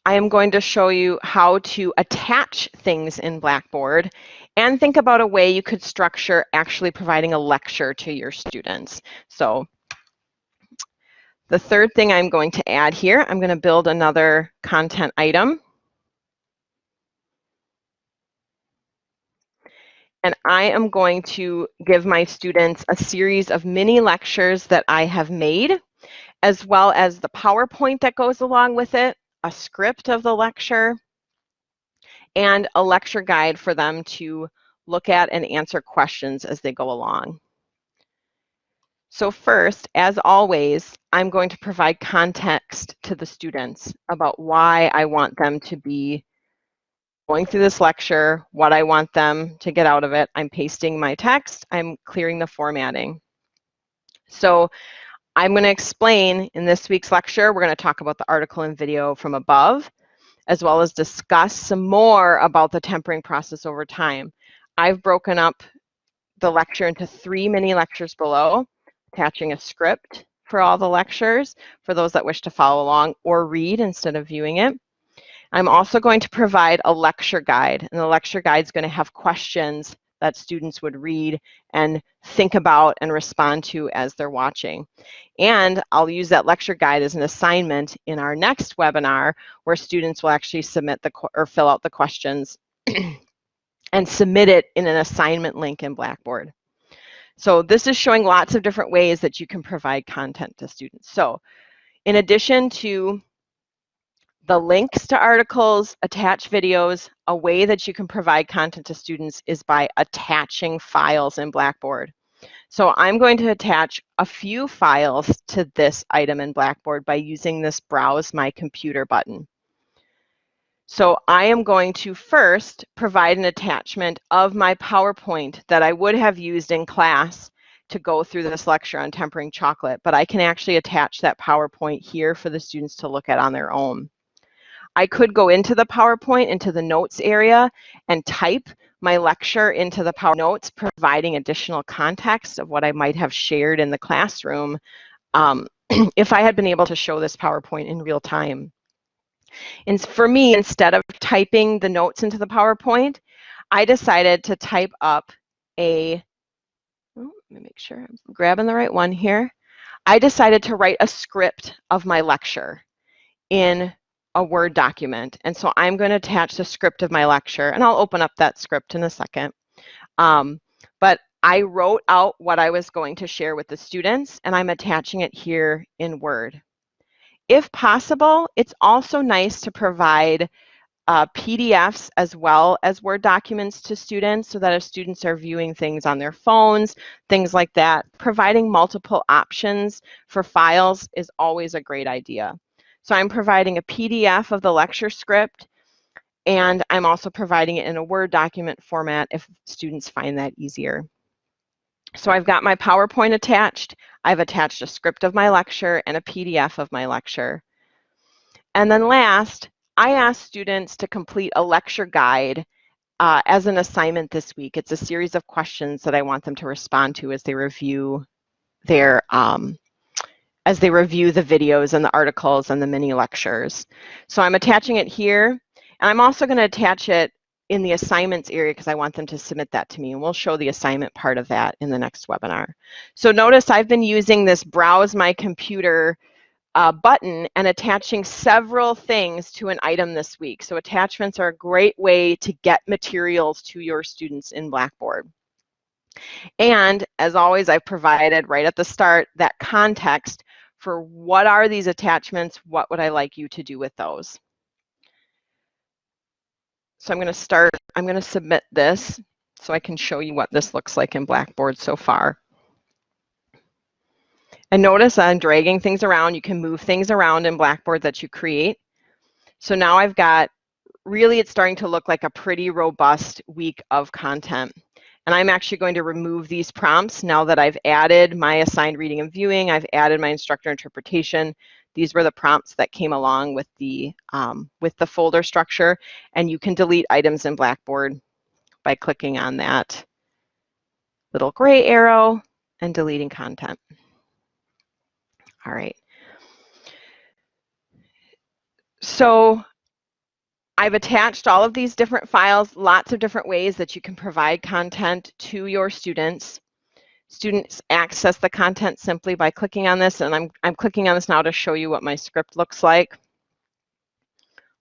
Speaker 1: I am going to show you how to attach things in Blackboard and think about a way you could structure actually providing a lecture to your students. So the third thing I'm going to add here, I'm going to build another content item. And I am going to give my students a series of mini lectures that I have made as well as the PowerPoint that goes along with it, a script of the lecture, and a lecture guide for them to look at and answer questions as they go along. So first, as always, I'm going to provide context to the students about why I want them to be going through this lecture, what I want them to get out of it. I'm pasting my text, I'm clearing the formatting. So I'm going to explain in this week's lecture, we're going to talk about the article and video from above, as well as discuss some more about the tempering process over time. I've broken up the lecture into three mini lectures below, attaching a script for all the lectures for those that wish to follow along or read instead of viewing it. I'm also going to provide a lecture guide, and the lecture guide is going to have questions that students would read and think about and respond to as they're watching. And I'll use that lecture guide as an assignment in our next webinar where students will actually submit the or fill out the questions and submit it in an assignment link in Blackboard. So this is showing lots of different ways that you can provide content to students. So in addition to the links to articles, attach videos, a way that you can provide content to students is by attaching files in Blackboard. So I'm going to attach a few files to this item in Blackboard by using this Browse My Computer button. So I am going to first provide an attachment of my PowerPoint that I would have used in class to go through this lecture on tempering chocolate, but I can actually attach that PowerPoint here for the students to look at on their own. I could go into the PowerPoint, into the notes area, and type my lecture into the Power Notes, providing additional context of what I might have shared in the classroom um, if I had been able to show this PowerPoint in real time. And for me, instead of typing the notes into the PowerPoint, I decided to type up a, oh, let me make sure I'm grabbing the right one here. I decided to write a script of my lecture in a Word document. And so I'm going to attach the script of my lecture, and I'll open up that script in a second. Um, but I wrote out what I was going to share with the students, and I'm attaching it here in Word. If possible, it's also nice to provide uh, PDFs as well as Word documents to students so that if students are viewing things on their phones, things like that, providing multiple options for files is always a great idea. So I'm providing a PDF of the lecture script, and I'm also providing it in a Word document format if students find that easier. So I've got my PowerPoint attached, I've attached a script of my lecture and a PDF of my lecture. And then last, I ask students to complete a lecture guide uh, as an assignment this week. It's a series of questions that I want them to respond to as they review their um, as they review the videos and the articles and the mini lectures. So I'm attaching it here, and I'm also going to attach it in the assignments area because I want them to submit that to me, and we'll show the assignment part of that in the next webinar. So notice I've been using this browse my computer uh, button and attaching several things to an item this week. So attachments are a great way to get materials to your students in Blackboard. And as always, I've provided right at the start that context for what are these attachments, what would I like you to do with those. So I'm going to start, I'm going to submit this so I can show you what this looks like in Blackboard so far. And notice I'm dragging things around. You can move things around in Blackboard that you create. So now I've got, really it's starting to look like a pretty robust week of content. And I'm actually going to remove these prompts now that I've added my assigned reading and viewing, I've added my instructor interpretation. These were the prompts that came along with the, um, with the folder structure. And you can delete items in Blackboard by clicking on that little gray arrow and deleting content. All right. So I've attached all of these different files, lots of different ways that you can provide content to your students. Students access the content simply by clicking on this, and I'm, I'm clicking on this now to show you what my script looks like.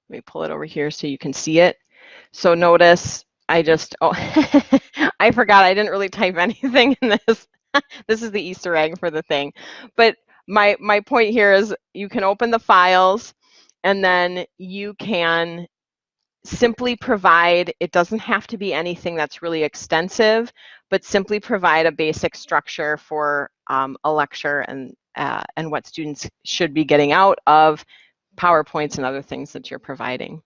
Speaker 1: Let me pull it over here so you can see it. So notice I just, oh, I forgot I didn't really type anything in this. this is the Easter egg for the thing. But my my point here is you can open the files and then you can simply provide it doesn't have to be anything that's really extensive but simply provide a basic structure for um, a lecture and uh, and what students should be getting out of PowerPoints and other things that you're providing.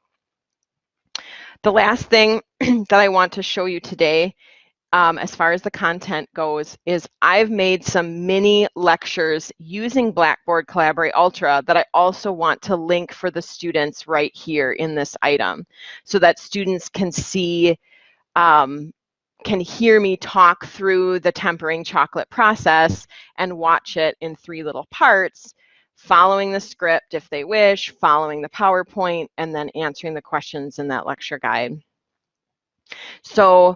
Speaker 1: The last thing that I want to show you today um, as far as the content goes is I've made some mini lectures using Blackboard Collaborate Ultra that I also want to link for the students right here in this item so that students can see, um, can hear me talk through the tempering chocolate process and watch it in three little parts following the script if they wish, following the PowerPoint, and then answering the questions in that lecture guide. So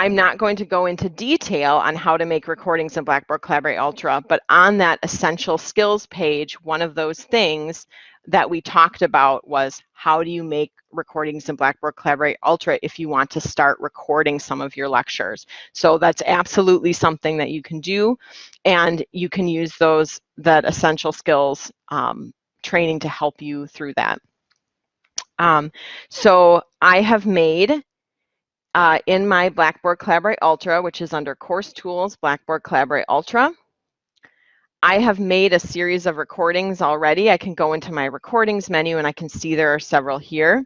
Speaker 1: I'm not going to go into detail on how to make recordings in Blackboard Collaborate Ultra, but on that essential skills page, one of those things that we talked about was how do you make recordings in Blackboard Collaborate Ultra if you want to start recording some of your lectures. So that's absolutely something that you can do and you can use those, that essential skills um, training to help you through that. Um, so I have made uh, in my Blackboard Collaborate Ultra, which is under Course Tools, Blackboard Collaborate Ultra. I have made a series of recordings already. I can go into my recordings menu and I can see there are several here.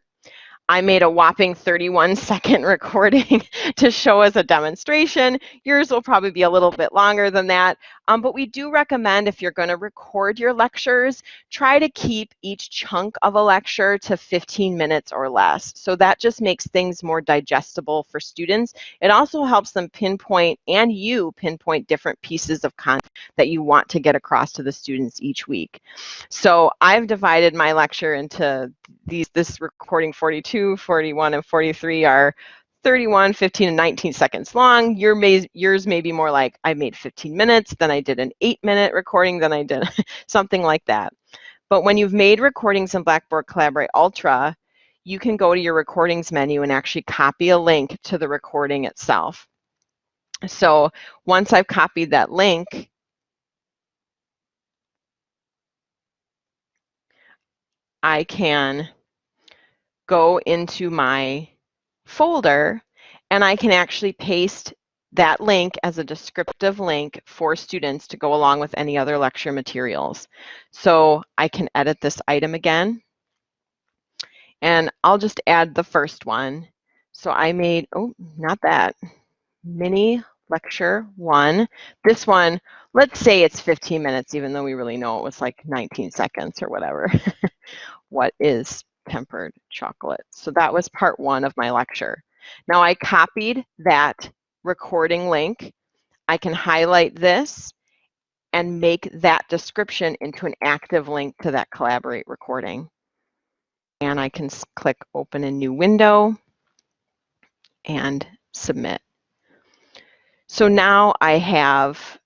Speaker 1: I made a whopping 31 second recording to show as a demonstration. Yours will probably be a little bit longer than that, um, but we do recommend if you're going to record your lectures, try to keep each chunk of a lecture to 15 minutes or less. So that just makes things more digestible for students. It also helps them pinpoint and you pinpoint different pieces of content that you want to get across to the students each week. So I've divided my lecture into these, this recording 42, 41, and 43 are 31, 15, and 19 seconds long. Your may, yours may be more like I made 15 minutes, then I did an eight minute recording, then I did something like that. But when you've made recordings in Blackboard Collaborate Ultra, you can go to your recordings menu and actually copy a link to the recording itself. So once I've copied that link, I can go into my folder and I can actually paste that link as a descriptive link for students to go along with any other lecture materials. So I can edit this item again and I'll just add the first one. So I made, oh, not that, mini lecture one. This one, let's say it's 15 minutes, even though we really know it was like 19 seconds or whatever. what is tempered chocolate. So that was part one of my lecture. Now I copied that recording link. I can highlight this and make that description into an active link to that Collaborate recording. And I can click open a new window and submit. So now I have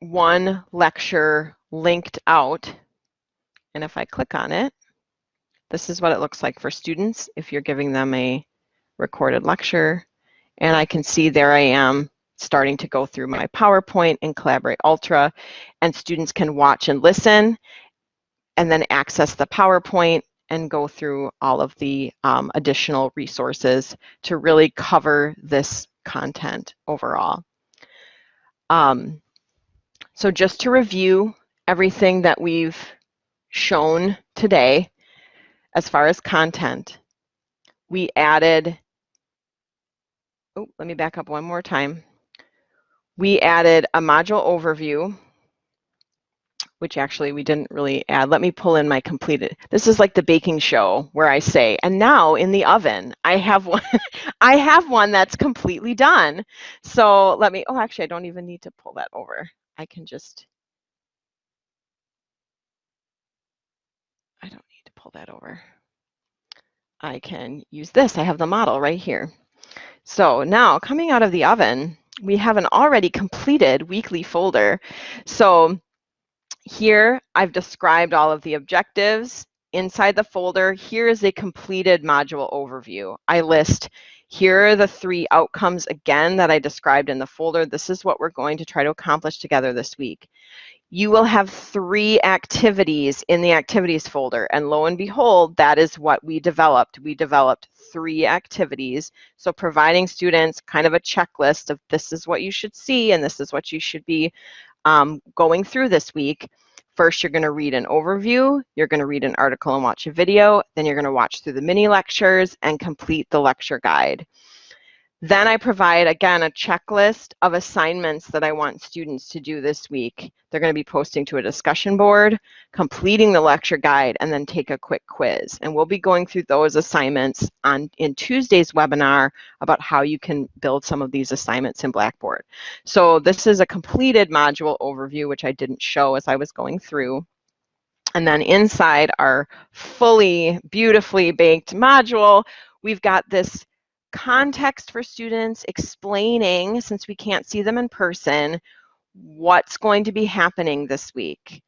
Speaker 1: one lecture linked out. And if I click on it, this is what it looks like for students if you're giving them a recorded lecture. And I can see there I am starting to go through my PowerPoint in Collaborate Ultra. And students can watch and listen and then access the PowerPoint and go through all of the um, additional resources to really cover this content overall. Um, so just to review everything that we've shown today as far as content, we added, oh, let me back up one more time. We added a module overview which actually we didn't really add. Let me pull in my completed. This is like the baking show where I say, and now in the oven, I have one, I have one that's completely done. So let me, oh, actually, I don't even need to pull that over. I can just, I don't need to pull that over. I can use this. I have the model right here. So now coming out of the oven, we have an already completed weekly folder. So here, I've described all of the objectives. Inside the folder, here is a completed module overview. I list, here are the three outcomes again that I described in the folder. This is what we're going to try to accomplish together this week. You will have three activities in the activities folder. And lo and behold, that is what we developed. We developed three activities. So providing students kind of a checklist of this is what you should see and this is what you should be um, going through this week, first you're going to read an overview, you're going to read an article and watch a video, then you're going to watch through the mini lectures and complete the lecture guide. Then I provide, again, a checklist of assignments that I want students to do this week. They're going to be posting to a discussion board, completing the lecture guide, and then take a quick quiz. And we'll be going through those assignments on in Tuesday's webinar about how you can build some of these assignments in Blackboard. So this is a completed module overview, which I didn't show as I was going through. And then inside our fully beautifully baked module, we've got this context for students explaining, since we can't see them in person, what's going to be happening this week.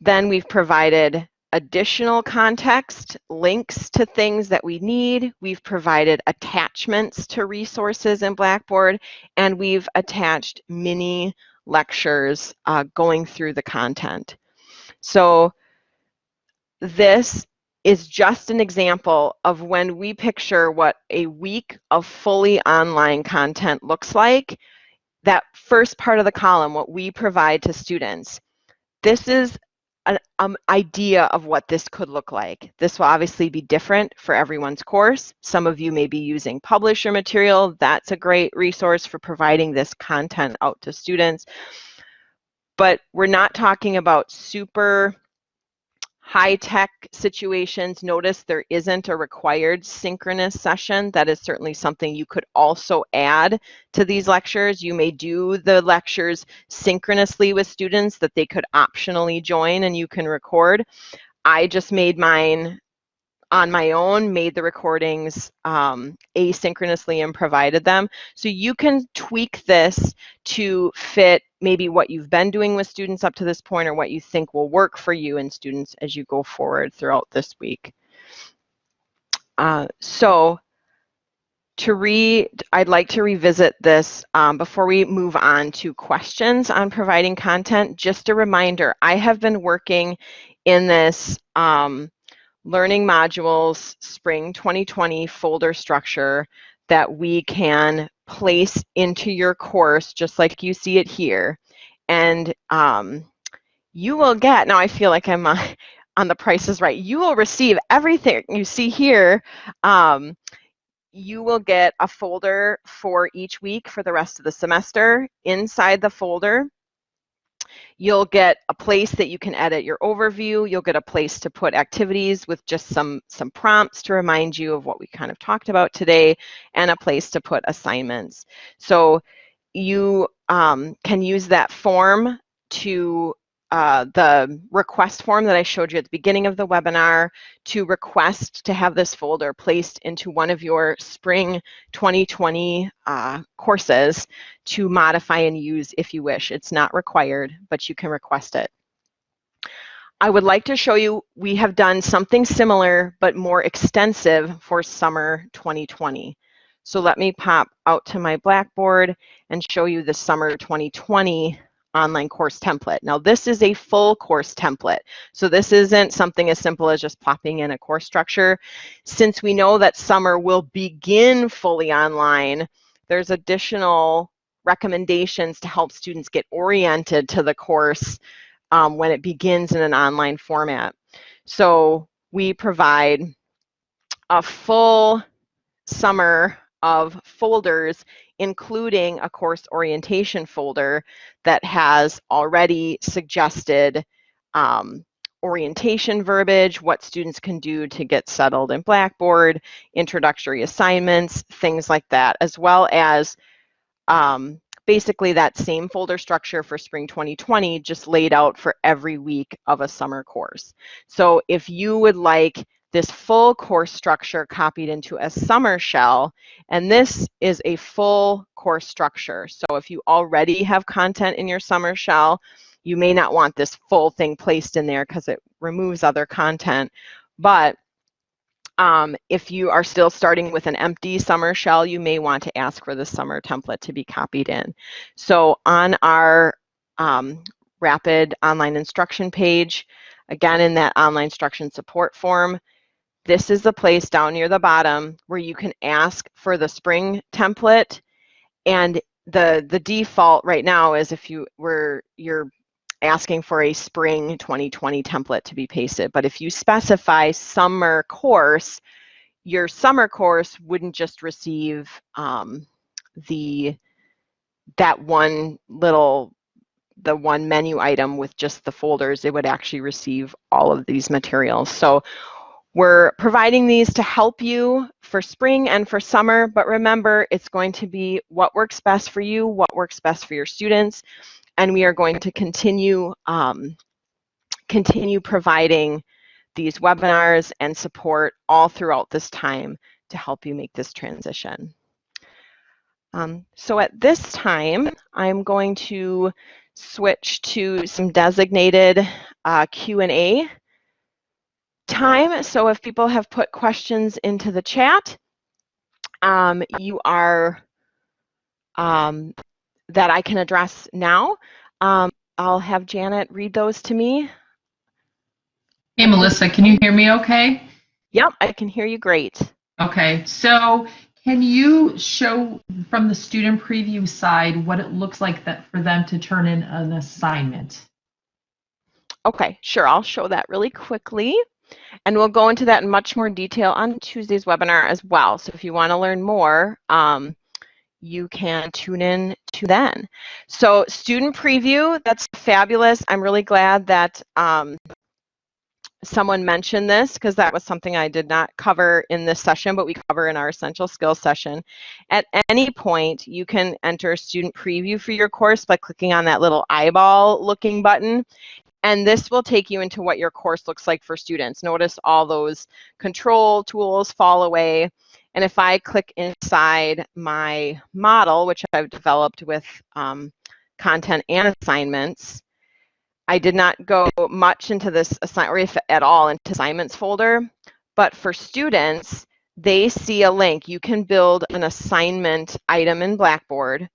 Speaker 1: Then we've provided additional context, links to things that we need. We've provided attachments to resources in Blackboard, and we've attached mini lectures uh, going through the content. So this is just an example of when we picture what a week of fully online content looks like, that first part of the column, what we provide to students. This is an um, idea of what this could look like. This will obviously be different for everyone's course. Some of you may be using publisher material. That's a great resource for providing this content out to students. But we're not talking about super high-tech situations, notice there isn't a required synchronous session. That is certainly something you could also add to these lectures. You may do the lectures synchronously with students that they could optionally join and you can record. I just made mine on my own, made the recordings um, asynchronously and provided them. So you can tweak this to fit maybe what you've been doing with students up to this point or what you think will work for you and students as you go forward throughout this week. Uh, so to read, I'd like to revisit this um, before we move on to questions on providing content. Just a reminder, I have been working in this um, learning modules spring 2020 folder structure that we can place into your course just like you see it here. And um, you will get now I feel like I'm uh, on the price is right you will receive everything you see here. Um, you will get a folder for each week for the rest of the semester inside the folder You'll get a place that you can edit your overview. You'll get a place to put activities with just some, some prompts to remind you of what we kind of talked about today and a place to put assignments. So you um, can use that form to uh, the request form that I showed you at the beginning of the webinar to request to have this folder placed into one of your spring 2020 uh, courses to modify and use if you wish. It's not required, but you can request it. I would like to show you, we have done something similar but more extensive for summer 2020. So let me pop out to my Blackboard and show you the summer 2020 online course template. Now this is a full course template. So this isn't something as simple as just popping in a course structure. Since we know that summer will begin fully online, there's additional recommendations to help students get oriented to the course um, when it begins in an online format. So we provide a full summer of folders, including a course orientation folder that has already suggested um, orientation verbiage, what students can do to get settled in Blackboard, introductory assignments, things like that, as well as um, basically that same folder structure for spring 2020 just laid out for every week of a summer course. So if you would like this full course structure copied into a summer shell, and this is a full course structure. So if you already have content in your summer shell, you may not want this full thing placed in there because it removes other content. But um, if you are still starting with an empty summer shell, you may want to ask for the summer template to be copied in. So on our um, rapid online instruction page, again in that online instruction support form, this is the place down near the bottom where you can ask for the spring template. And the the default right now is if you were you're asking for a spring 2020 template to be pasted. But if you specify summer course your summer course wouldn't just receive um, the that one little the one menu item with just the folders. It would actually receive all of these materials. So we're providing these to help you for spring and for summer, but remember, it's going to be what works best for you, what works best for your students, and we are going to continue, um, continue providing these webinars and support all throughout this time to help you make this transition. Um, so at this time, I'm going to switch to some designated uh, Q&A time. So if people have put questions into the chat, um, you are um, that I can address now. Um, I'll have Janet read those to me.
Speaker 3: Hey, Melissa, can you hear me okay?
Speaker 1: Yep, I can hear you great.
Speaker 3: Okay, so can you show from the student preview side what it looks like that for them to turn in an assignment?
Speaker 1: Okay, sure, I'll show that really quickly. And we'll go into that in much more detail on Tuesday's webinar as well. So if you want to learn more, um, you can tune in to then. So student preview, that's fabulous. I'm really glad that um, someone mentioned this because that was something I did not cover in this session, but we cover in our essential skills session. At any point, you can enter student preview for your course by clicking on that little eyeball looking button. And this will take you into what your course looks like for students. Notice all those control tools fall away. And if I click inside my model, which I've developed with um, content and assignments, I did not go much into this assign or if at all into assignments folder, but for students, they see a link. You can build an assignment item in Blackboard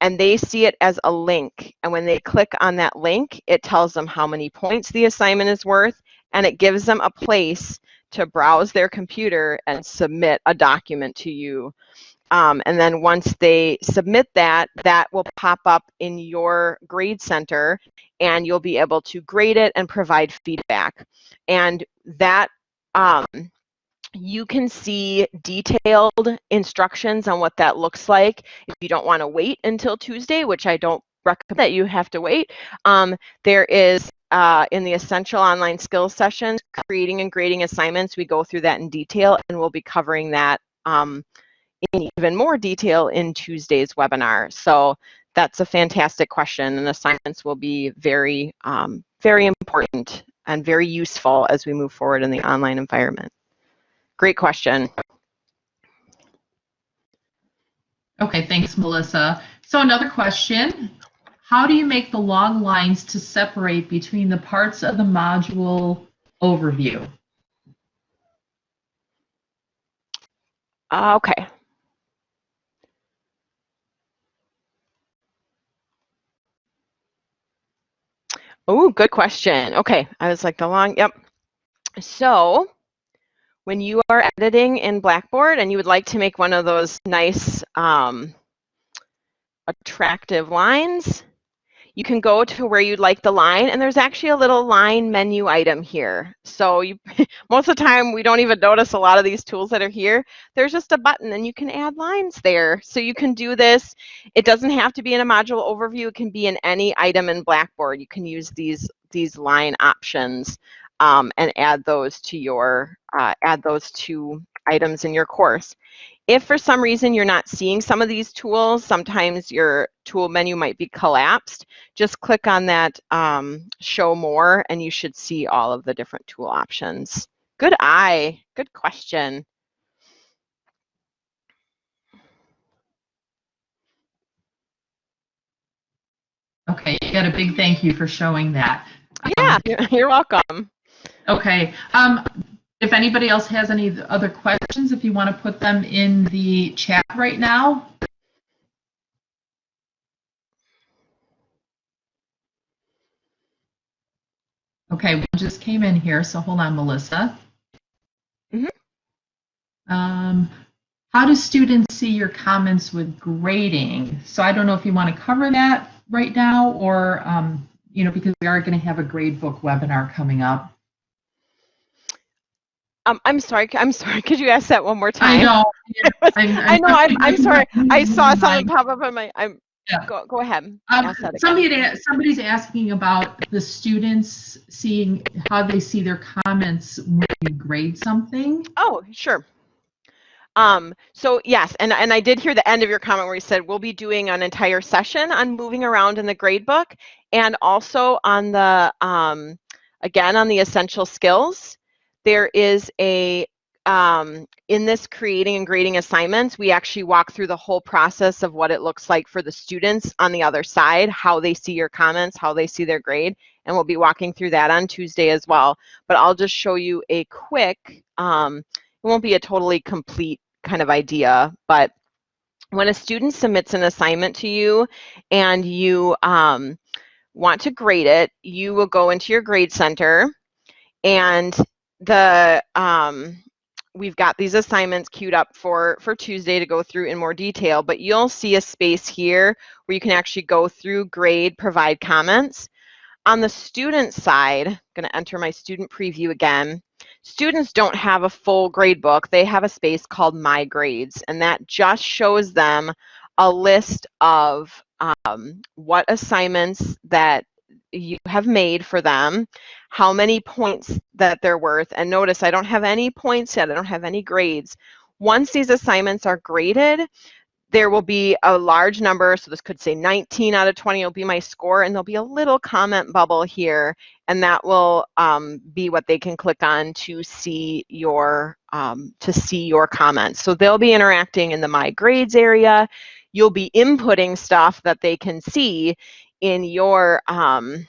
Speaker 1: and they see it as a link. And when they click on that link, it tells them how many points the assignment is worth, and it gives them a place to browse their computer and submit a document to you. Um, and then once they submit that, that will pop up in your grade center and you'll be able to grade it and provide feedback. And that um, you can see detailed instructions on what that looks like if you don't want to wait until Tuesday, which I don't recommend that you have to wait. Um, there is uh, in the essential online skills session, creating and grading assignments. We go through that in detail, and we'll be covering that um, in even more detail in Tuesday's webinar. So that's a fantastic question, and assignments will be very, um, very important and very useful as we move forward in the online environment. Great question.
Speaker 3: Okay, thanks, Melissa. So another question, how do you make the long lines to separate between the parts of the module overview?
Speaker 1: Uh, okay. Oh, good question. Okay, I was like the long, yep. So when you are editing in Blackboard and you would like to make one of those nice um, attractive lines, you can go to where you'd like the line and there's actually a little line menu item here. So you, most of the time we don't even notice a lot of these tools that are here. There's just a button and you can add lines there. So you can do this. It doesn't have to be in a module overview. It can be in any item in Blackboard. You can use these, these line options um, and add those to your, uh, add those to items in your course. If for some reason you're not seeing some of these tools, sometimes your tool menu might be collapsed, just click on that um, show more and you should see all of the different tool options. Good eye, good question.
Speaker 3: Okay, you got a big thank you for showing that.
Speaker 1: Yeah, you're welcome.
Speaker 3: Okay, um, if anybody else has any other questions, if you want to put them in the chat right now. Okay, one just came in here, so hold on, Melissa.
Speaker 1: Mhm.
Speaker 3: Um, how do students see your comments with grading? So I don't know if you want to cover that right now or, um, you know, because we are going to have a gradebook webinar coming up.
Speaker 1: Um, I'm sorry. I'm sorry. Could you ask that one more time?
Speaker 3: I know.
Speaker 1: I'm, i know. I'm, I'm sorry. I saw something pop up on my. I'm.
Speaker 3: Yeah.
Speaker 1: Go, go ahead.
Speaker 3: Um,
Speaker 1: Ask that again.
Speaker 3: somebody, somebody's asking about the students seeing how they see their comments when you grade something.
Speaker 1: Oh, sure. Um, so yes, and, and I did hear the end of your comment where you said we'll be doing an entire session on moving around in the gradebook and also on the, um, again, on the essential skills. There is a, um, in this creating and grading assignments, we actually walk through the whole process of what it looks like for the students on the other side, how they see your comments, how they see their grade, and we'll be walking through that on Tuesday as well. But I'll just show you a quick, um, it won't be a totally complete kind of idea, but when a student submits an assignment to you and you um, want to grade it, you will go into your grade center and the um, we've got these assignments queued up for for Tuesday to go through in more detail, but you'll see a space here where you can actually go through grade, provide comments. On the student side, I'm going to enter my student preview again. Students don't have a full grade book. They have a space called My Grades, and that just shows them a list of um, what assignments that you have made for them, how many points that they're worth. And notice I don't have any points yet. I don't have any grades. Once these assignments are graded, there will be a large number, so this could say 19 out of 20 will be my score, and there'll be a little comment bubble here, and that will um, be what they can click on to see your um, to see your comments. So they'll be interacting in the My Grades area. You'll be inputting stuff that they can see in your um,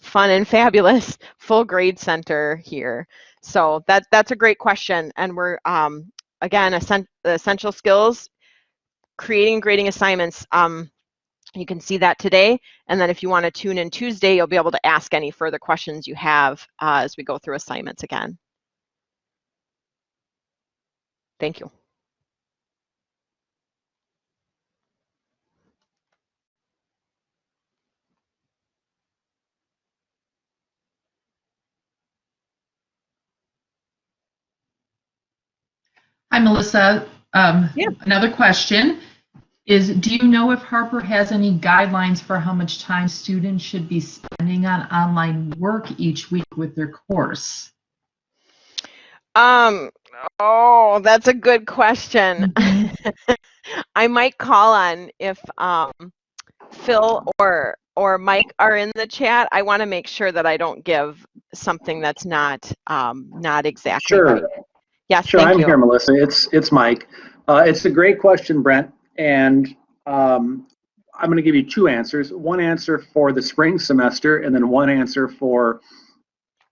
Speaker 1: fun and fabulous full grade center here. So that that's a great question, and we're um, again essen essential skills creating grading assignments. Um, you can see that today. And then if you want to tune in Tuesday, you'll be able to ask any further questions you have uh, as we go through assignments again. Thank you.
Speaker 3: Hi, Melissa. Um,
Speaker 1: Yeah.
Speaker 3: Another question. is do you know if Harper has any guidelines for how much time students should be spending on online work each week with their course?
Speaker 1: Um, oh, that's a good question. I might call on if um, Phil or or Mike are in the chat. I want to make sure that I don't give something that's not um, not exactly
Speaker 2: Sure.
Speaker 1: right. Yes,
Speaker 2: Sure, I'm
Speaker 1: you.
Speaker 2: here, Melissa. It's, it's Mike. Uh, it's a great question, Brent, and um, I'm going to give you two answers. One answer for the spring semester, and then one answer for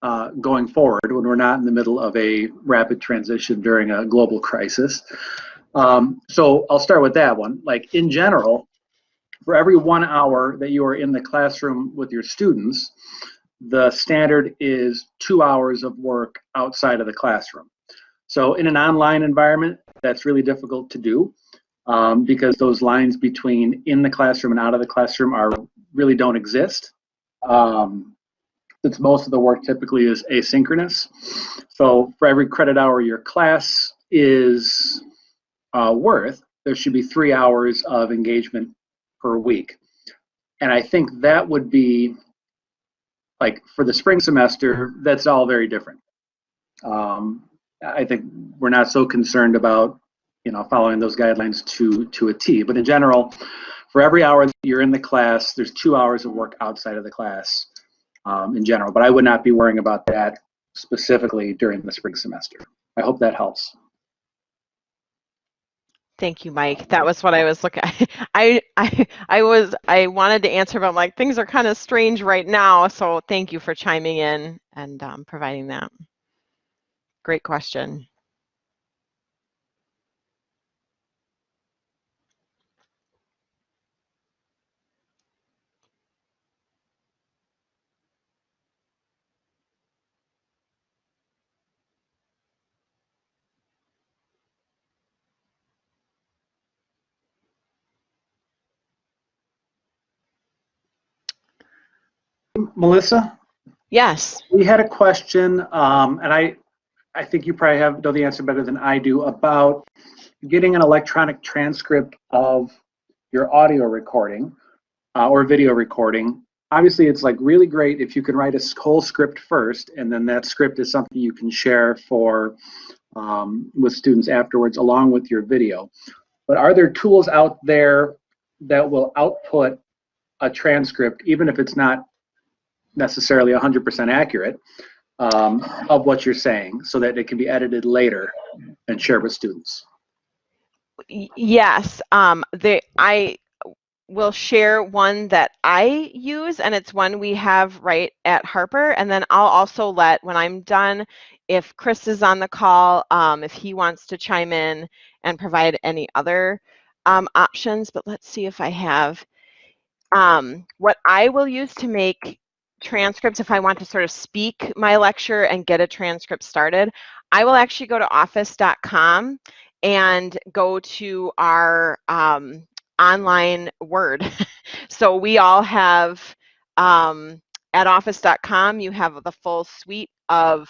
Speaker 2: uh, going forward when we're not in the middle of a rapid transition during a global crisis. Um, so I'll start with that one. Like in general, for every one hour that you are in the classroom with your students, the standard is two hours of work outside of the classroom. So in an online environment, that's really difficult to do um, because those lines between in the classroom and out of the classroom are really don't exist. Um, since most of the work typically is asynchronous. So for every credit hour your class is uh, worth, there should be three hours of engagement per week. And I think that would be like for the spring semester, that's all very different. Um, I think we're not so concerned about, you know, following those guidelines to to a T. But in general, for every hour that you're in the class, there's two hours of work outside of the class um, in general. But I would not be worrying about that specifically during the spring semester. I hope that helps.
Speaker 1: Thank you, Mike. That was what I was looking. I I I was I wanted to answer, but I'm like things are kind of strange right now. So thank you for chiming in and um, providing that. Great question.
Speaker 2: Melissa,
Speaker 1: Yes.
Speaker 2: we had a question, um, and I, I think you probably have know the answer better than I do about getting an electronic transcript of your audio recording uh, or video recording. Obviously, it's like really great if you can write a whole script first, and then that script is something you can share for um, with students afterwards, along with your video. But are there tools out there that will output a transcript, even if it's not necessarily 100% accurate um, of what you're saying so that it can be edited later and shared with students.
Speaker 1: Yes, um, the, I will share one that I use, and it's one we have right at Harper. And then I'll also let, when I'm done, if Chris is on the call, um, if he wants to chime in and provide any other um, options. But let's see if I have. Um, what I will use to make transcripts, if I want to sort of speak my lecture and get a transcript started, I will actually go to office.com and go to our um, online Word. so we all have um, at office.com, you have the full suite of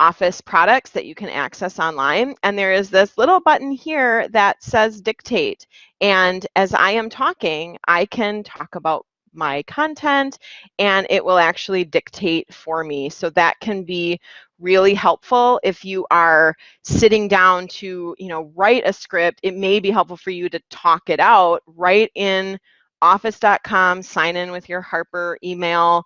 Speaker 1: Office products that you can access online. And there is this little button here that says dictate. And as I am talking, I can talk about my content and it will actually dictate for me. So that can be really helpful if you are sitting down to, you know, write a script. It may be helpful for you to talk it out right in office.com, sign in with your Harper email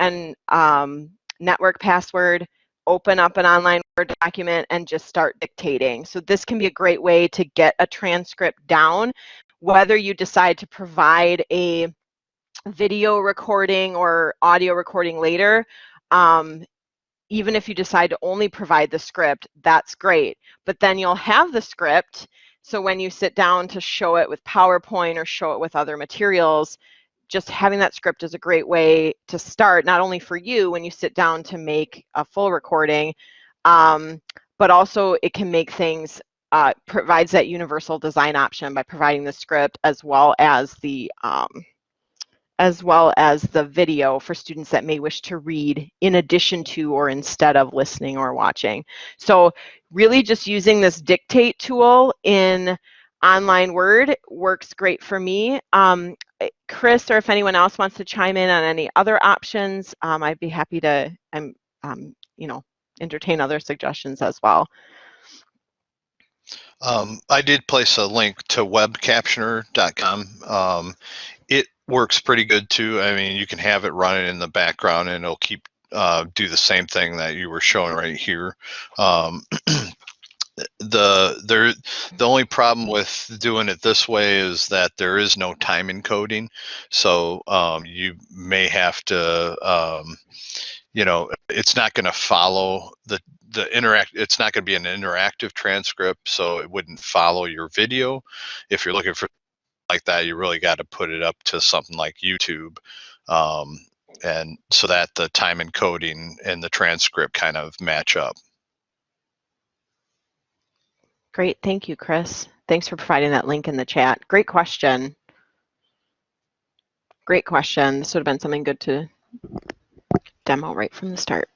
Speaker 1: and um, network password, open up an online Word document and just start dictating. So this can be a great way to get a transcript down, whether you decide to provide a video recording or audio recording later. Um, even if you decide to only provide the script, that's great. But then you'll have the script. So when you sit down to show it with PowerPoint or show it with other materials, just having that script is a great way to start, not only for you when you sit down to make a full recording, um, but also it can make things, uh, provides that universal design option by providing the script as well as the um, as well as the video for students that may wish to read in addition to or instead of listening or watching. So really just using this dictate tool in online word works great for me. Um, eh, Chris, or if anyone else wants to chime in on any other options, um, I'd be happy to, um, um, you know, entertain other suggestions as well.
Speaker 4: Um, I did place a link to webcaptioner.com. Um, it works pretty good too. I mean, you can have it running in the background and it'll keep uh, do the same thing that you were showing right here. Um, the there the only problem with doing it this way is that there is no time encoding, so um, you may have to um, you know it's not going to follow the the interact it's not going to be an interactive transcript so it wouldn't follow your video if you're looking for like that you really got to put it up to something like youtube um, and so that the time encoding and the transcript kind of match up
Speaker 1: Great, thank you, Chris. Thanks for providing that link in the chat. Great question. Great question. This would have been something good to demo right from the start.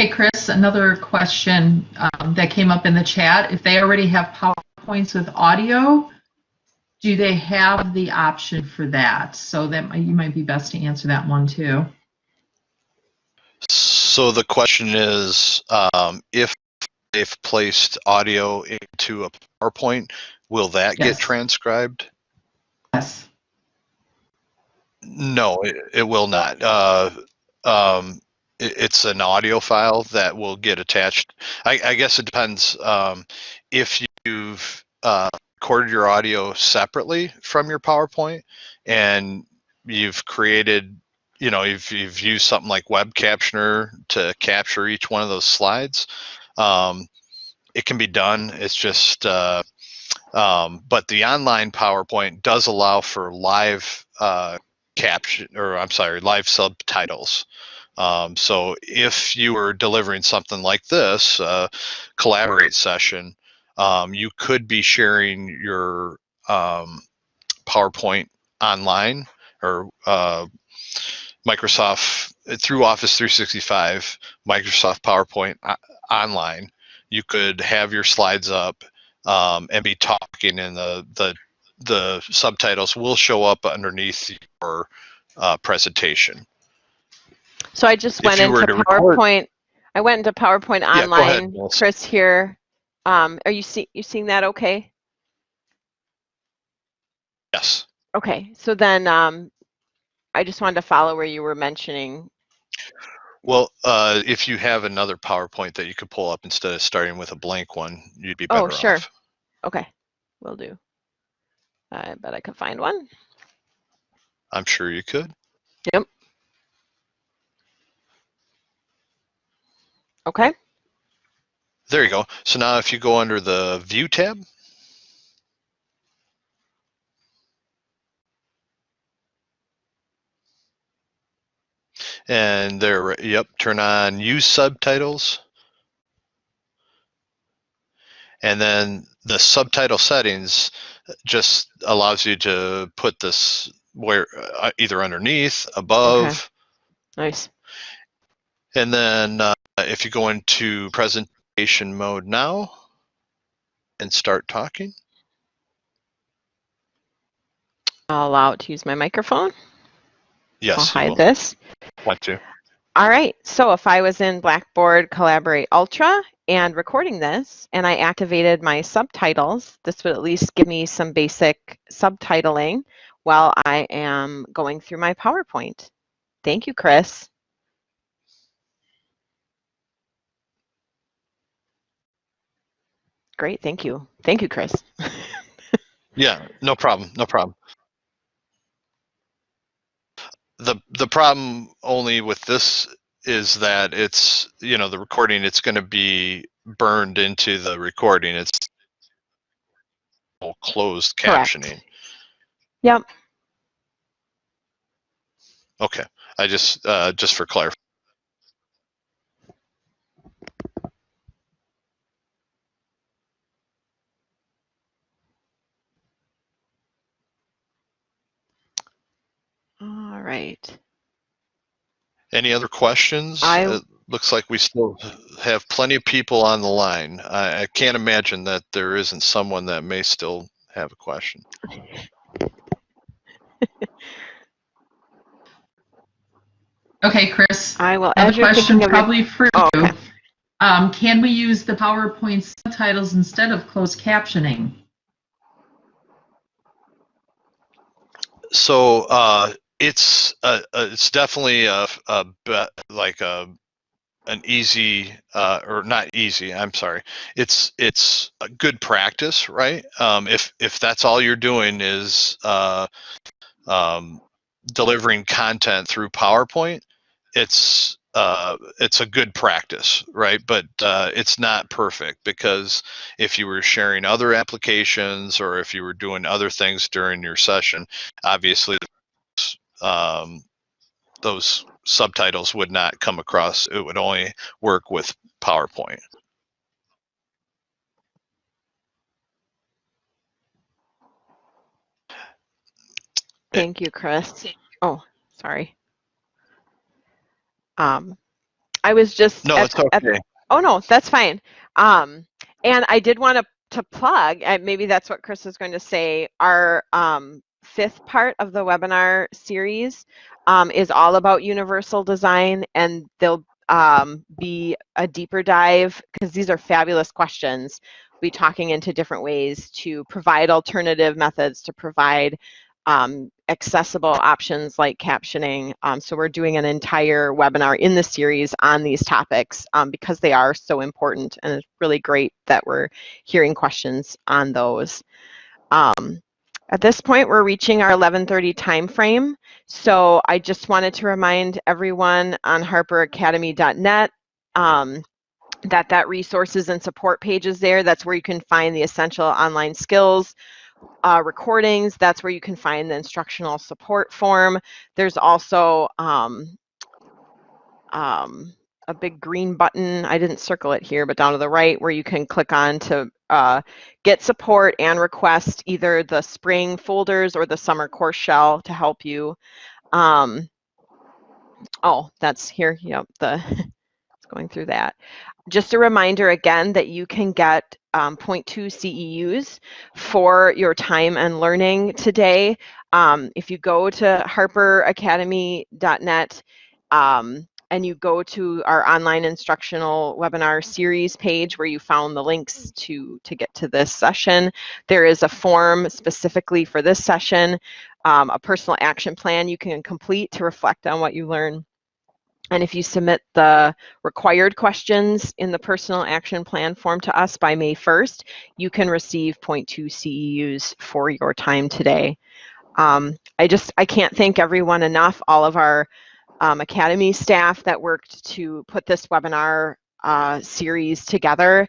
Speaker 3: Hey, Chris, another question um, that came up in the chat. If they already have PowerPoints with audio, do they have the option for that? So that might- you might be best to answer that one too.
Speaker 4: so the question is um, if they've placed audio into a powerpoint will that
Speaker 3: Yes.
Speaker 4: get transcribed
Speaker 3: Yes.
Speaker 4: No, it, it will not. Uh, um, it, it's an audio file that will get attached. I, I guess it depends. Um, if you've uh, recorded your audio separately from your PowerPoint and you've created, you know, you've, you've used something like Web Captioner to capture each one of those slides, um, it can be done. It's just, uh, um, but the online PowerPoint does allow for live uh, caption or I'm sorry, live subtitles. Um, so if you were delivering something like this, uh, collaborate session, um, you could be sharing your um, PowerPoint online or uh, Microsoft through Office 365, Microsoft PowerPoint o- online. You could have your slides up um, and be talking, and the the the subtitles will show up underneath your uh, presentation.
Speaker 1: So I just went into
Speaker 4: to record-
Speaker 1: PowerPoint. I went into PowerPoint
Speaker 4: Yeah, go ahead,
Speaker 1: online. Chris here. Um, are you see you seeing that okay?
Speaker 4: Yes.
Speaker 1: Okay, so then um, I just wanted to follow where you were mentioning.
Speaker 4: Well, uh, if you have another PowerPoint that you could pull up instead of starting with a blank one, you'd be better
Speaker 1: Oh, sure.
Speaker 4: off.
Speaker 1: Okay, will do. I bet I could find one.
Speaker 4: I'm sure you could.
Speaker 1: Okay.
Speaker 4: There you go. So now if you go under the View tab, and there, yep, turn on Use Subtitles. And then the subtitle settings just allows you to put this where uh, either underneath, above,
Speaker 1: Nice.
Speaker 4: and then uh, Uh, if you go into presentation mode now and start talking,
Speaker 1: I'll allow it to use my microphone.
Speaker 4: Yes. I'll
Speaker 1: hide this.
Speaker 4: want to.
Speaker 1: All right, so if I was in Blackboard Collaborate Ultra and recording this and I activated my subtitles, this would at least give me some basic subtitling while I am going through my PowerPoint. Thank you, Chris. Great, thank you. Thank you, Chris.
Speaker 4: Yeah, no problem, no problem. The the problem only with this is that it's you know the recording it's going to be burned into the recording. It's closed captioning. Correct.
Speaker 1: Yep.
Speaker 4: Okay, I just uh, just for clarification. Any other questions?
Speaker 1: I-
Speaker 4: It looks like we still have plenty of people on the line. I, I can't imagine that there isn't someone that may still have a question.
Speaker 3: Okay, Chris.
Speaker 1: I will,
Speaker 3: Another
Speaker 1: as you're
Speaker 3: question
Speaker 1: thinking of your,
Speaker 3: probably for
Speaker 1: Oh,
Speaker 3: you.
Speaker 1: okay.
Speaker 3: Um, can we use the PowerPoint subtitles instead of closed captioning?
Speaker 4: So uh, it's uh, uh, it's definitely a, a like a an easy uh, or not easy. I'm sorry. It's it's a good practice, right? Um, if if that's all you're doing is uh, um, delivering content through PowerPoint, it's uh, it's a good practice, right? But uh, it's not perfect because if you were sharing other applications or if you were doing other things during your session, obviously um, those subtitles would not come across. It would only work with PowerPoint.
Speaker 1: thank you, Chris. Oh, sorry. Um, I was just.
Speaker 4: No,
Speaker 1: at-
Speaker 4: it's
Speaker 1: at-
Speaker 4: okay.
Speaker 1: Oh no, that's fine. Um, and I did want to to plug, and maybe that's what Chris is going to say. Our um, fifth part of the webinar series um, is all about universal design, and there'll um, be a deeper dive because these are fabulous questions. We'll be talking into different ways to provide alternative methods to provide um, accessible options like captioning. Um, so we're doing an entire webinar in the series on these topics um, because they are so important and it's really great that we're hearing questions on those. Um, at this point, we're reaching our 1130 time frame, So I just wanted to remind everyone on harperacademy.net um, that that resources and support page is there. That's where you can find the essential online skills, uh, recordings. That's where you can find the instructional support form. There's also um, um, a big green button. I didn't circle it here, but down to the right where you can click on to uh, get support and request either the spring folders or the summer course shell to help you. Um, oh, that's here. Yep, the it's going through that. Just a reminder again that you can get um, 0.2 CEUs for your time and learning today. Um, if you go to harperacademy.net um, and you go to our online instructional webinar series page where you found the links to, to get to this session, there is a form specifically for this session, um, a personal action plan you can complete to reflect on what you learn. And if you submit the required questions in the personal action plan form to us by May 1st, you can receive 0.2 CEUs for your time today. Um, I just, I can't thank everyone enough, all of our um, Academy staff that worked to put this webinar uh, series together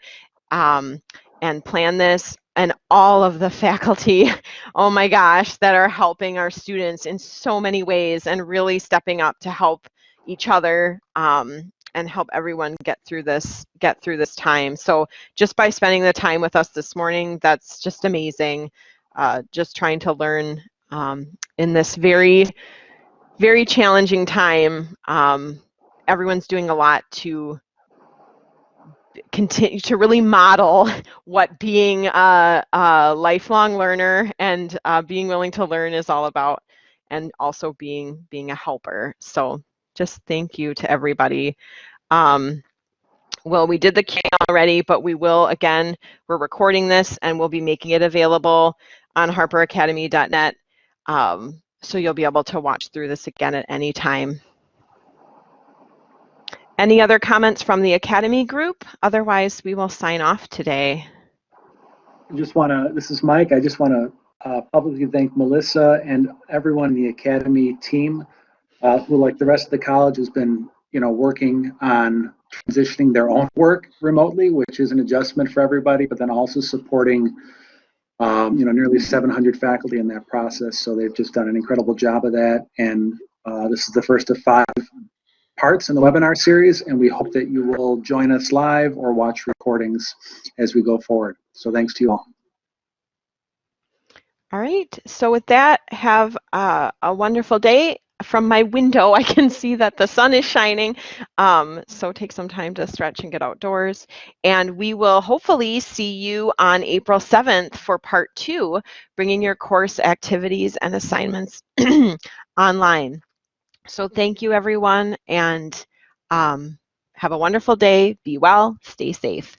Speaker 1: um, and plan this, and all of the faculty, oh my gosh, that are helping our students in so many ways and really stepping up to help each other um, and help everyone get through this get through this time. So just by spending the time with us this morning that's just amazing uh, just trying to learn um, in this very very challenging time um, everyone's doing a lot to continue to really model what being a, a lifelong learner and uh, being willing to learn is all about and also being being a helper so just thank you to everybody. Um, well, we did the Q already, but we will again, we're recording this and we'll be making it available on harperacademy.net. Um, so you'll be able to watch through this again at any time. Any other comments from the Academy group? Otherwise, we will sign off today.
Speaker 2: I just want to, this is Mike, I just want to uh, publicly thank Melissa and everyone in the Academy team uh, who, like the rest of the college, has been, you know, working on transitioning their own work remotely, which is an adjustment for everybody, but then also supporting, um, you know, nearly 700 faculty in that process. So they've just done an incredible job of that. And uh, this is the first of five parts in the webinar series, and we hope that you will join us live or watch recordings as we go forward. So thanks to you all.
Speaker 1: All right. So with that, have uh, a wonderful day. From my window, I can see that the sun is shining. Um, so take some time to stretch and get outdoors. And we will hopefully see you on April 7th for part two, bringing your course activities and assignments online. So thank you, everyone, and um, have a wonderful day. Be well, stay safe.